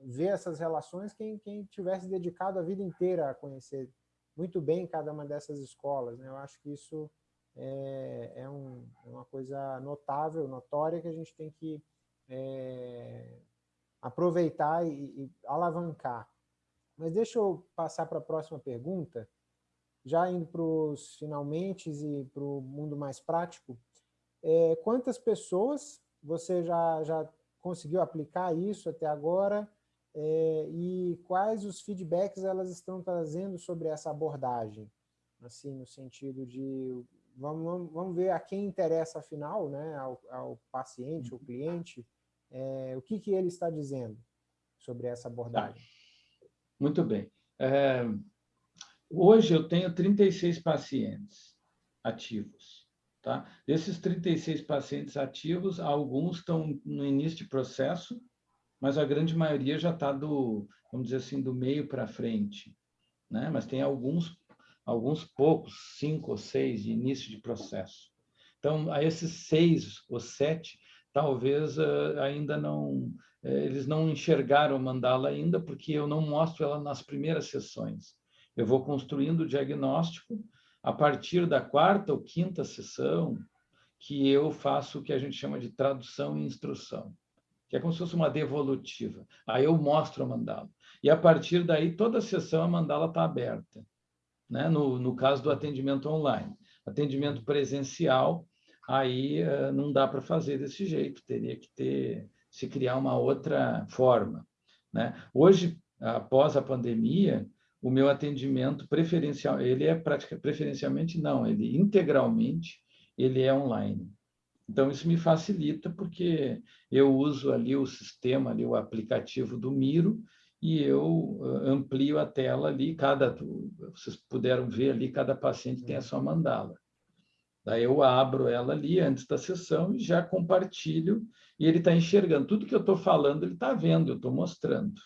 ver essas relações quem, quem tivesse dedicado a vida inteira a conhecer muito bem cada uma dessas escolas. Né? Eu acho que isso é, é, um, é uma coisa notável, notória, que a gente tem que é, aproveitar e, e alavancar. Mas deixa eu passar para a próxima pergunta, já indo para os finalmente e para o mundo mais prático. É, quantas pessoas você já, já conseguiu aplicar isso até agora é, e quais os feedbacks elas estão trazendo sobre essa abordagem? Assim, no sentido de, vamos, vamos ver a quem interessa afinal, né, ao, ao paciente, ao cliente, é, o que, que ele está dizendo sobre essa abordagem? Muito bem. É, hoje eu tenho 36 pacientes ativos. Tá? Desses 36 pacientes ativos, alguns estão no início de processo, mas a grande maioria já está do, vamos dizer assim, do meio para frente. Né? Mas tem alguns, alguns poucos, cinco ou seis de início de processo. Então, a esses seis ou sete, talvez uh, ainda não, uh, eles não enxergaram o mandala ainda, porque eu não mostro ela nas primeiras sessões. Eu vou construindo o diagnóstico a partir da quarta ou quinta sessão, que eu faço o que a gente chama de tradução e instrução, que é como se fosse uma devolutiva. Aí eu mostro a mandala. E a partir daí, toda sessão a mandala está aberta. Né? No, no caso do atendimento online. Atendimento presencial, aí uh, não dá para fazer desse jeito, teria que ter, se criar uma outra forma. Né? Hoje, após a pandemia, o meu atendimento preferencial, ele é praticamente, preferencialmente não, ele integralmente, ele é online. Então, isso me facilita, porque eu uso ali o sistema, ali o aplicativo do Miro, e eu amplio a tela ali, cada, vocês puderam ver ali, cada paciente tem a sua mandala. Daí eu abro ela ali antes da sessão e já compartilho, e ele está enxergando. Tudo que eu estou falando, ele está vendo, eu estou mostrando.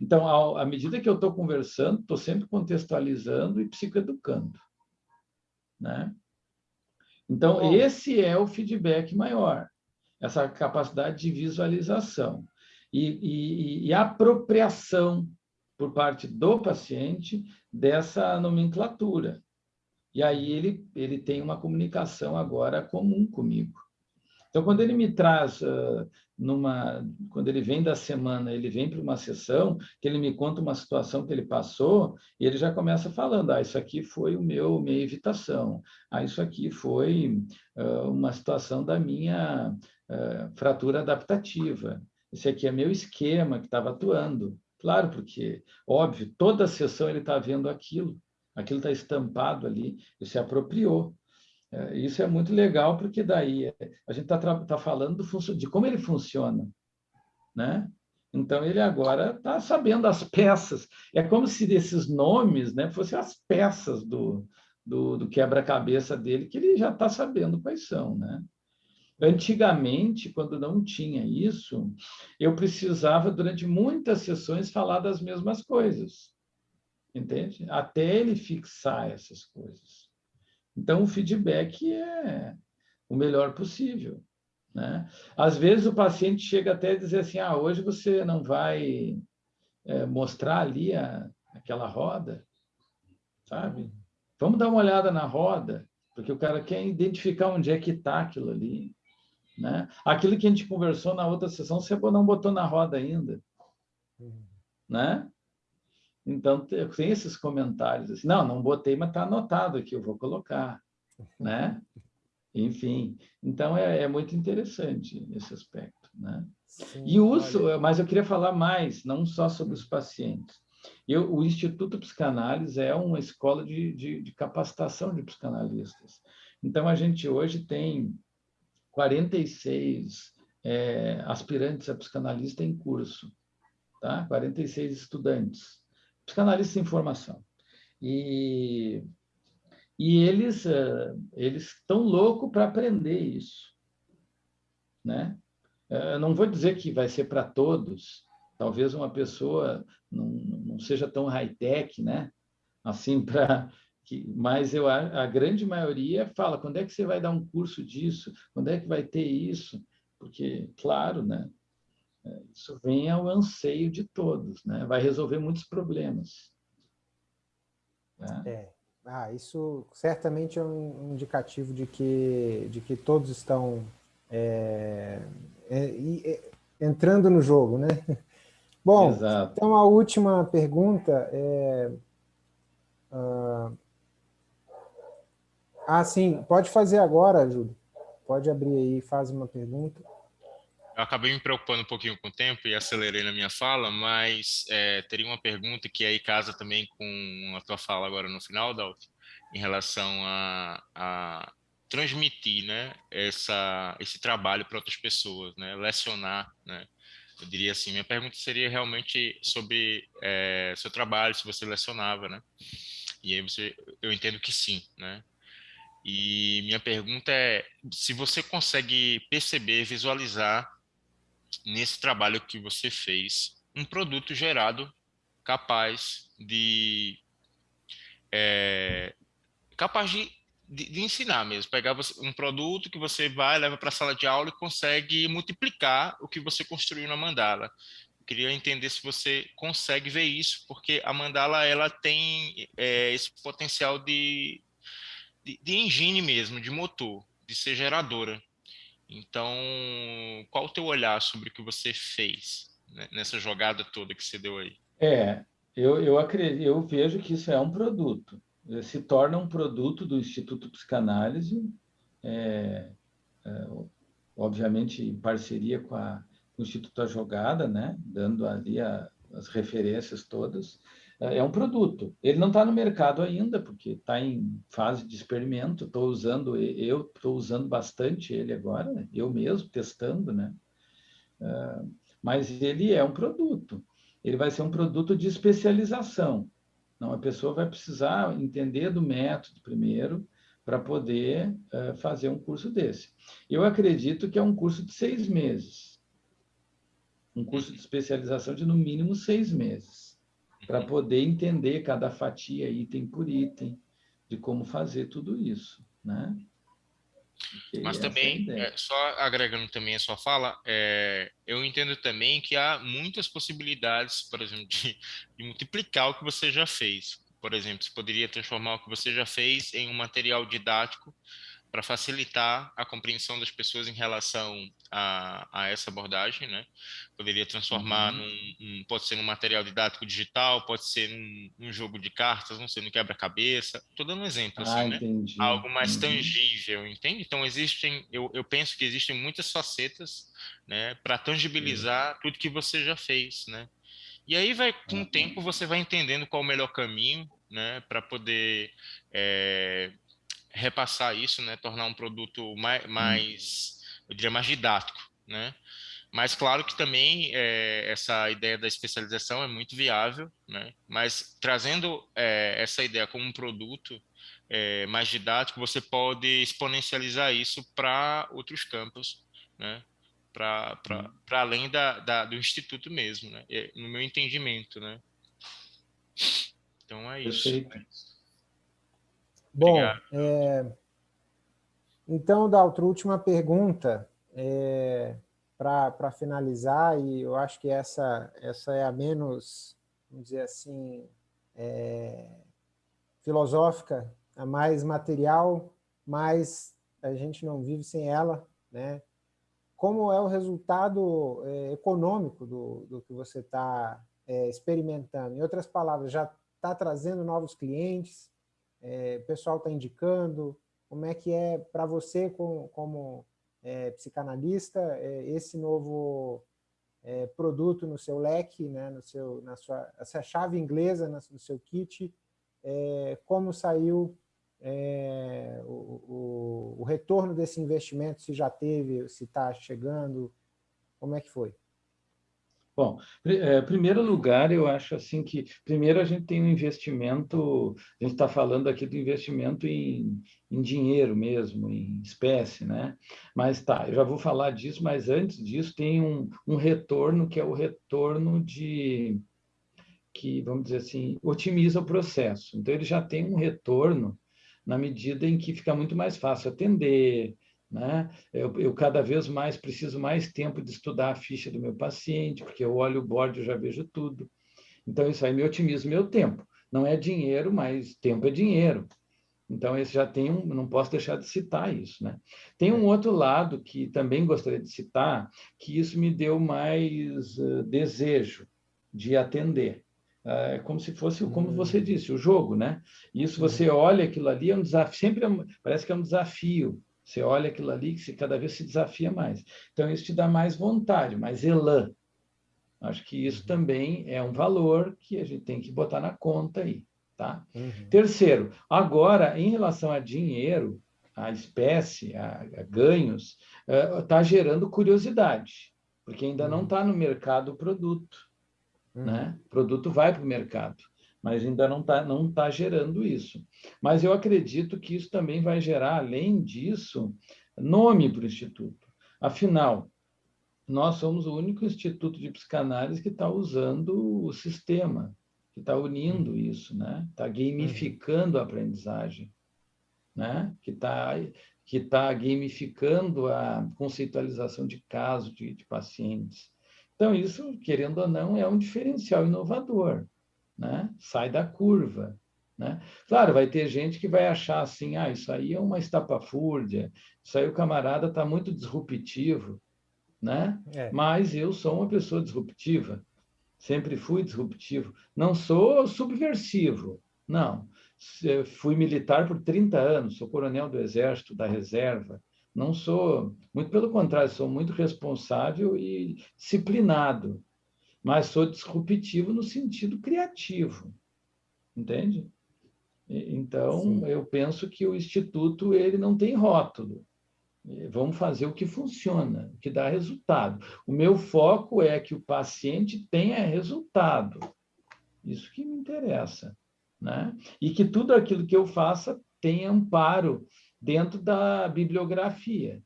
Então, ao, à medida que eu estou conversando, estou sempre contextualizando e psicoeducando. Né? Então, Bom. esse é o feedback maior, essa capacidade de visualização e, e, e apropriação por parte do paciente dessa nomenclatura. E aí ele, ele tem uma comunicação agora comum comigo. Então, quando ele me traz, uh, numa, quando ele vem da semana, ele vem para uma sessão, que ele me conta uma situação que ele passou, e ele já começa falando, ah, isso aqui foi o meu, minha evitação, ah, isso aqui foi uh, uma situação da minha uh, fratura adaptativa, esse aqui é meu esquema que estava atuando. Claro, porque, óbvio, toda sessão ele está vendo aquilo, aquilo está estampado ali, ele se apropriou. É, isso é muito legal, porque daí é, a gente está tá falando do, de como ele funciona. Né? Então, ele agora está sabendo as peças. É como se desses nomes né, fossem as peças do, do, do quebra-cabeça dele, que ele já está sabendo quais são. Né? Antigamente, quando não tinha isso, eu precisava, durante muitas sessões, falar das mesmas coisas. Entende? Até ele fixar essas coisas. Então, o feedback é o melhor possível. Né? Às vezes, o paciente chega até a dizer assim, ah, hoje você não vai é, mostrar ali a, aquela roda, sabe? Vamos dar uma olhada na roda, porque o cara quer identificar onde é que está aquilo ali. Né? Aquilo que a gente conversou na outra sessão, você não botou na roda ainda. Uhum. Né? Então, tem esses comentários assim, não, não botei, mas está anotado aqui, eu vou colocar, né? Enfim, então é, é muito interessante esse aspecto, né? Sim, e uso, olha... mas eu queria falar mais, não só sobre os pacientes. Eu, o Instituto Psicanálise é uma escola de, de, de capacitação de psicanalistas. Então, a gente hoje tem 46 é, aspirantes a psicanalista em curso, tá? 46 estudantes psicanalistas em formação. E, e eles uh, eles estão loucos para aprender isso. Né? Eu não vou dizer que vai ser para todos, talvez uma pessoa não, não seja tão high-tech, né? assim, para *laughs* mas eu, a grande maioria fala, quando é que você vai dar um curso disso? Quando é que vai ter isso? Porque, claro, né? Isso vem ao anseio de todos, né? vai resolver muitos problemas. Né? É. Ah, isso certamente é um indicativo de que, de que todos estão é, é, é entrando no jogo, né? *laughs* Bom, Exato. então a última pergunta é... Uh, ah, sim, pode fazer agora, Júlio. Pode abrir aí e faz uma pergunta eu acabei me preocupando um pouquinho com o tempo e acelerei na minha fala, mas é, teria uma pergunta que aí casa também com a tua fala agora no final, Dalton, em relação a, a transmitir né, essa, esse trabalho para outras pessoas, né, lecionar, né, eu diria assim, minha pergunta seria realmente sobre é, seu trabalho, se você lecionava, né, e aí você, eu entendo que sim, né, e minha pergunta é se você consegue perceber, visualizar nesse trabalho que você fez, um produto gerado capaz de é, capaz de, de, de, ensinar mesmo, pegar um produto que você vai, leva para a sala de aula e consegue multiplicar o que você construiu na mandala. Queria entender se você consegue ver isso, porque a mandala ela tem é, esse potencial de, de, de engine mesmo, de motor, de ser geradora. Então, qual o teu olhar sobre o que você fez né, nessa jogada toda que você deu aí? É, eu, eu, acredito, eu vejo que isso é um produto. Se torna um produto do Instituto Psicanálise, é, é, obviamente em parceria com, a, com o Instituto da Jogada, né, dando ali a, as referências todas, é, é um produto. Ele não está no mercado ainda, porque está em fase de experimento. Estou usando, eu estou usando bastante ele agora, né? eu mesmo testando, né? É, mas ele é um produto. Ele vai ser um produto de especialização. Não, a pessoa vai precisar entender do método primeiro para poder uh, fazer um curso desse. Eu acredito que é um curso de seis meses. Um curso de especialização de no mínimo seis meses para poder entender cada fatia item por item, de como fazer tudo isso, né? Mas também, é é, só agregando também a sua fala, é, eu entendo também que há muitas possibilidades, por exemplo, de, de, multiplicar o que você já fez. Por exemplo, você poderia transformar o que você já fez em um material didático para facilitar a compreensão das pessoas em relação a, a essa abordagem, né? Poderia transformar uhum. num, um, pode ser num material didático digital, pode ser num, num jogo de cartas, não sei, no quebra-cabeça. Estou dando um exemplo, assim, ah, né? Entendi. Algo mais uhum. tangível, entende? Então existem, eu, eu penso que existem muitas facetas, né, para tangibilizar uhum. tudo que você já fez, né? E aí vai, com o tempo, você vai entendendo qual o melhor caminho, né, para poder é, repassar isso, né, tornar um produto mais, mais eu diria, mais didático, né? Mas claro que também é, essa ideia da especialização é muito viável, né? Mas trazendo é, essa ideia como um produto é, mais didático, você pode exponencializar isso para outros campos, né? Para além da, da, do instituto mesmo, né? No meu entendimento, né? Então é isso. Perfeito. Bom, é, então, Daltro, última pergunta é, para finalizar, e eu acho que essa, essa é a menos, vamos dizer assim, é, filosófica, a mais material, mas a gente não vive sem ela, né? Como é o resultado é, econômico do, do que você está é, experimentando? Em outras palavras, já está trazendo novos clientes, é, o pessoal está indicando, como é que é para você como, como é, psicanalista é, esse novo é, produto no seu leque, né, no seu, na sua, essa chave inglesa no seu kit, é, como saiu é, o, o, o retorno desse investimento, se já teve, se está chegando, como é que foi? Bom, é, primeiro lugar, eu acho assim que, primeiro a gente tem um investimento, a gente está falando aqui do investimento em, em dinheiro mesmo, em espécie, né? Mas tá, eu já vou falar disso, mas antes disso tem um, um retorno que é o retorno de, que, vamos dizer assim, otimiza o processo. Então, ele já tem um retorno na medida em que fica muito mais fácil atender, né? Eu, eu, cada vez mais preciso mais tempo de estudar a ficha do meu paciente, porque eu olho o board e já vejo tudo. Então, isso aí me otimiza o meu tempo. Não é dinheiro, mas tempo é dinheiro. Então, esse já tem um, não posso deixar de citar isso. Né? Tem um outro lado que também gostaria de citar, que isso me deu mais uh, desejo de atender. É como se fosse, como você hum. disse, o jogo, né? Isso você olha aquilo ali, é um desafio, sempre é, parece que é um desafio você olha aquilo ali que cada vez se desafia mais. Então, isso te dá mais vontade, mais elan. Acho que isso uhum. também é um valor que a gente tem que botar na conta aí. Tá? Uhum. Terceiro, agora, em relação a dinheiro, a espécie, a, a ganhos, está uh, gerando curiosidade, porque ainda uhum. não está no mercado o produto. Uhum. Né? O produto vai para o mercado mas ainda não está não tá gerando isso. Mas eu acredito que isso também vai gerar, além disso, nome para o Instituto. Afinal, nós somos o único instituto de psicanálise que está usando o sistema, que está unindo isso, né? está gamificando a aprendizagem, né? que está que tá gamificando a conceitualização de casos de, de pacientes. Então, isso, querendo ou não, é um diferencial inovador né? sai da curva. Né? Claro, vai ter gente que vai achar assim, ah, isso aí é uma estapafúrdia, isso aí o camarada está muito disruptivo, né? É. Mas eu sou uma pessoa disruptiva, sempre fui disruptivo. Não sou subversivo, não. Fui militar por 30 anos, sou coronel do Exército, da Reserva. Não sou, muito pelo contrário, sou muito responsável e disciplinado mas sou disruptivo no sentido criativo, entende? Então, Sim. eu penso que o Instituto ele não tem rótulo. Vamos fazer o que funciona, o que dá resultado. O meu foco é que o paciente tenha resultado. Isso que me interessa. Né? E que tudo aquilo que eu faça tenha amparo dentro da bibliografia.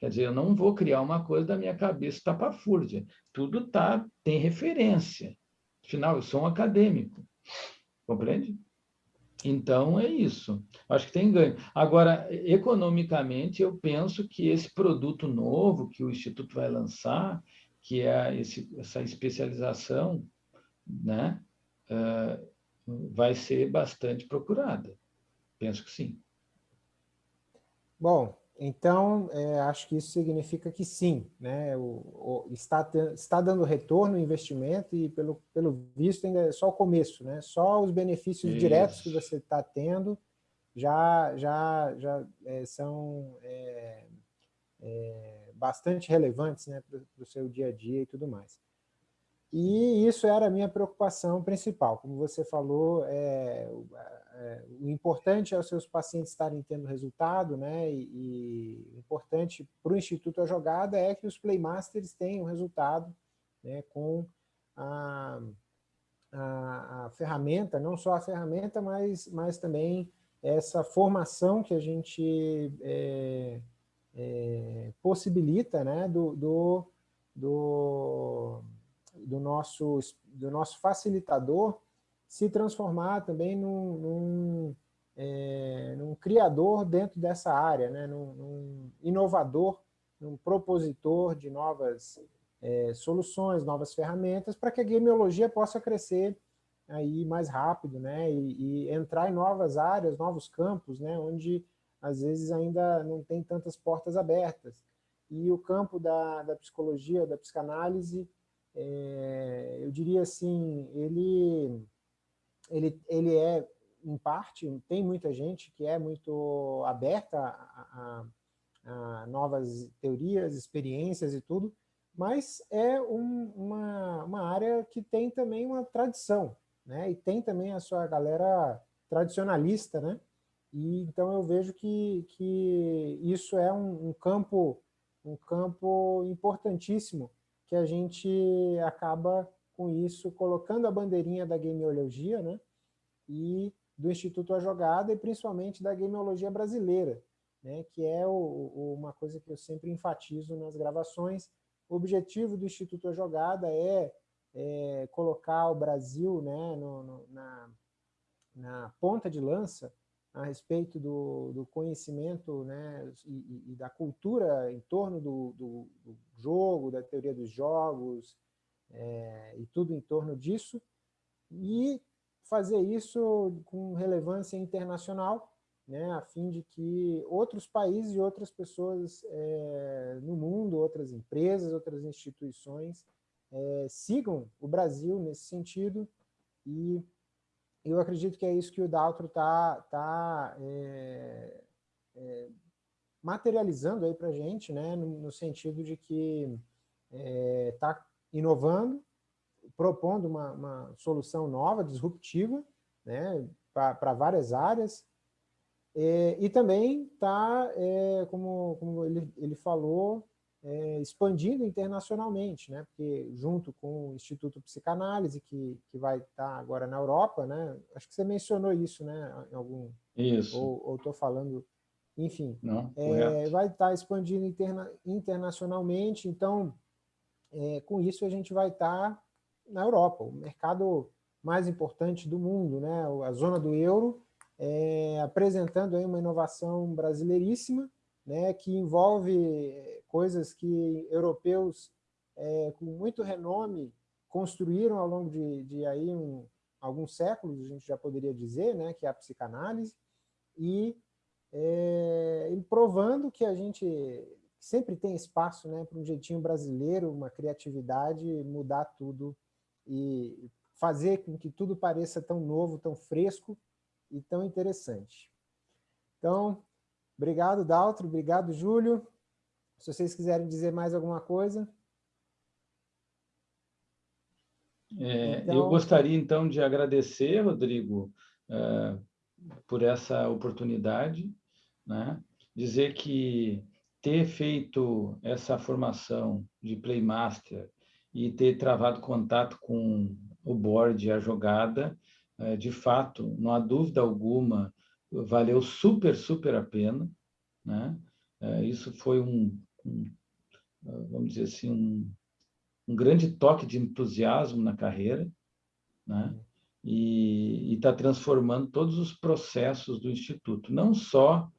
Quer dizer, eu não vou criar uma coisa da minha cabeça tapafúrdia. Tudo tá, tem referência. Afinal, eu sou um acadêmico. Compreende? Então, é isso. Acho que tem ganho. Agora, economicamente, eu penso que esse produto novo que o Instituto vai lançar, que é esse, essa especialização, né, uh, vai ser bastante procurada. Penso que sim. Bom, então, é, acho que isso significa que sim, né? O, o, está, está dando retorno o investimento e, pelo, pelo visto, ainda é só o começo, né? Só os benefícios isso. diretos que você está tendo já, já, já é, são é, é bastante relevantes né, para o seu dia a dia e tudo mais. E isso era a minha preocupação principal. Como você falou, é, o importante é os seus pacientes estarem tendo resultado, né? E, e o importante para o Instituto A Jogada é que os Playmasters tenham resultado né, com a, a, a, ferramenta, não só a ferramenta, mas, mas também essa formação que a gente é, é, possibilita né, do, do, do do nosso, do nosso facilitador se transformar também num, num, é, num criador dentro dessa área, né? num, num inovador, num propositor de novas é, soluções, novas ferramentas, para que a gameologia possa crescer aí mais rápido né? E, e, entrar em novas áreas, novos campos, né? onde às vezes ainda não tem tantas portas abertas. E o campo da, da psicologia, da psicanálise, é, eu diria assim, ele, ele, ele é, em parte, tem muita gente que é muito aberta a, a, a novas teorias, experiências e tudo, mas é um, uma, uma área que tem também uma tradição, né? e tem também a sua galera tradicionalista, né? E, então eu vejo que, que isso é um, um campo um campo importantíssimo que a gente acaba com isso colocando a bandeirinha da gameologia, né? E do Instituto A Jogada e principalmente da gameologia brasileira, né? Que é o, o, uma coisa que eu sempre enfatizo nas gravações. O objetivo do Instituto A Jogada é, é colocar o Brasil, né? No, no, na, na ponta de lança a respeito do, do conhecimento né, e, e, da cultura em torno do, do, do, jogo, da teoria dos jogos é, e tudo em torno disso, e fazer isso com relevância internacional, né, a fim de que outros países e outras pessoas é, no mundo, outras empresas, outras instituições, é, sigam o Brasil nesse sentido. E eu acredito que é isso que o Daltro está tá, é, é, materializando aí para a gente, né, no, no, sentido de que está é, inovando, propondo uma, uma, solução nova, disruptiva, né, para várias áreas, é, e também está, é, como, como ele, ele falou, é, expandindo internacionalmente, né? porque junto com o Instituto Psicanálise, que, que vai estar agora na Europa, né? acho que você mencionou isso né? em algum... Isso. Ou estou falando... Enfim, Não, é, vai estar expandindo interna, internacionalmente, então, é, com isso a gente vai estar na Europa, o mercado mais importante do mundo, né? a zona do euro, é, apresentando aí uma inovação brasileiríssima, né, que envolve eh, coisas que europeus é, com muito renome construíram ao longo de, de aí um, alguns séculos, a gente já poderia dizer, né, que é a psicanálise, e, é, e provando que a gente sempre tem espaço né, para um jeitinho brasileiro, uma criatividade, mudar tudo e fazer com que tudo pareça tão novo, tão fresco e tão interessante. Então, Obrigado, Daltro. Obrigado, Júlio. Se vocês quiserem dizer mais alguma coisa. É, então... Eu gostaria, então, de agradecer, Rodrigo, uh, por essa oportunidade, né? dizer que ter feito essa formação de Playmaster e ter travado contato com o board, a jogada, uh, de fato, não há dúvida alguma, valeu super, super a pena. Né? É, isso foi um, um, vamos dizer assim, um, um grande toque de entusiasmo na carreira. Né? e está transformando todos os processos do Instituto, não só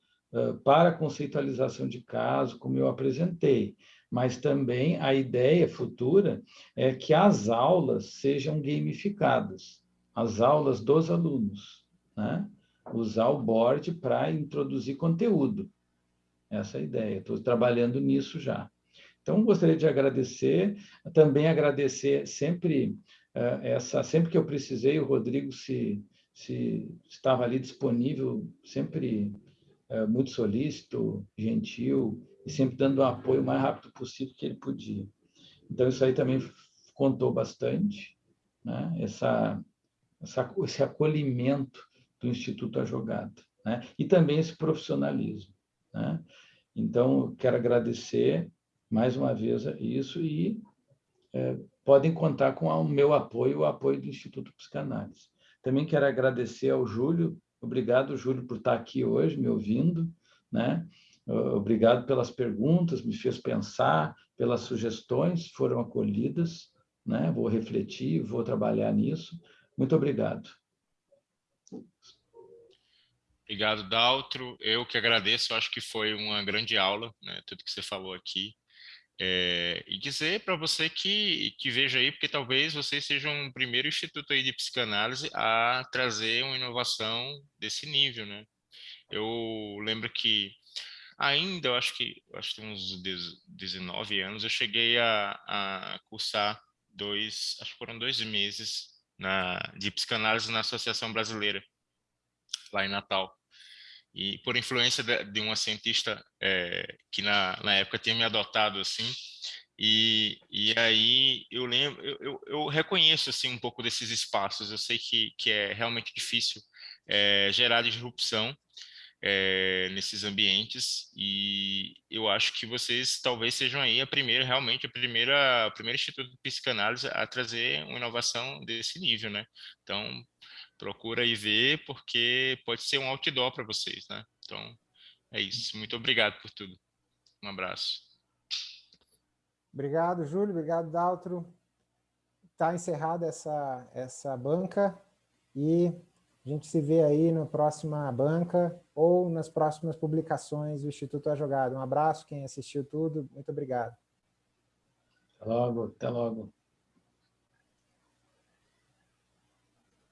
para a conceitualização de caso, como eu apresentei, mas também a ideia futura é que as aulas sejam gamificadas, as aulas dos alunos, né? usar o board para introduzir conteúdo. Essa é a ideia, estou trabalhando nisso já. Então, gostaria de agradecer, também agradecer sempre essa, sempre que eu precisei, o Rodrigo se, se estava ali disponível, sempre uh, muito solícito, gentil, e sempre dando o apoio o mais rápido possível que ele podia. Então, isso aí também contou bastante, né? essa, essa, esse acolhimento do Instituto A Jogada, né? e também esse profissionalismo. Né? Então, quero agradecer mais uma vez isso e é, podem contar com o meu apoio, o apoio do Instituto Psicanálise. Também quero agradecer ao Júlio, obrigado, Júlio, por estar aqui hoje, me ouvindo, né? Obrigado pelas perguntas, me fez pensar, pelas sugestões, foram acolhidas, né? Vou refletir, vou trabalhar nisso. Muito obrigado. Obrigado, Daltro. Eu que agradeço, acho que foi uma grande aula, né, tudo que você falou aqui. É, e dizer para você que, que veja aí, porque talvez vocês sejam o primeiro instituto aí de psicanálise a trazer uma inovação desse nível, né? Eu lembro que ainda, eu acho que, acho que uns 19 anos, eu cheguei a, a cursar dois, acho que foram dois meses na, de psicanálise na Associação Brasileira, lá em Natal e por influência de, de uma cientista é, que na, na época tinha me adotado assim e, e aí eu lembro eu, eu, eu, reconheço assim um pouco desses espaços. Eu sei que, que é realmente difícil é, gerar disrupção é, nesses ambientes. E eu acho que vocês talvez sejam aí a primeira realmente a primeira a primeira instituto de psicanálise a trazer uma inovação desse nível né? Então procura aí ver, porque pode ser um outdoor para vocês, né? Então, é isso. Muito obrigado por tudo. Um abraço. Obrigado, Júlio. Obrigado, Daltro. Está encerrada essa, essa banca e a gente se vê aí na próxima banca ou nas próximas publicações do Instituto A Jogada. Um abraço, quem assistiu tudo. Muito obrigado. Até logo. Até logo.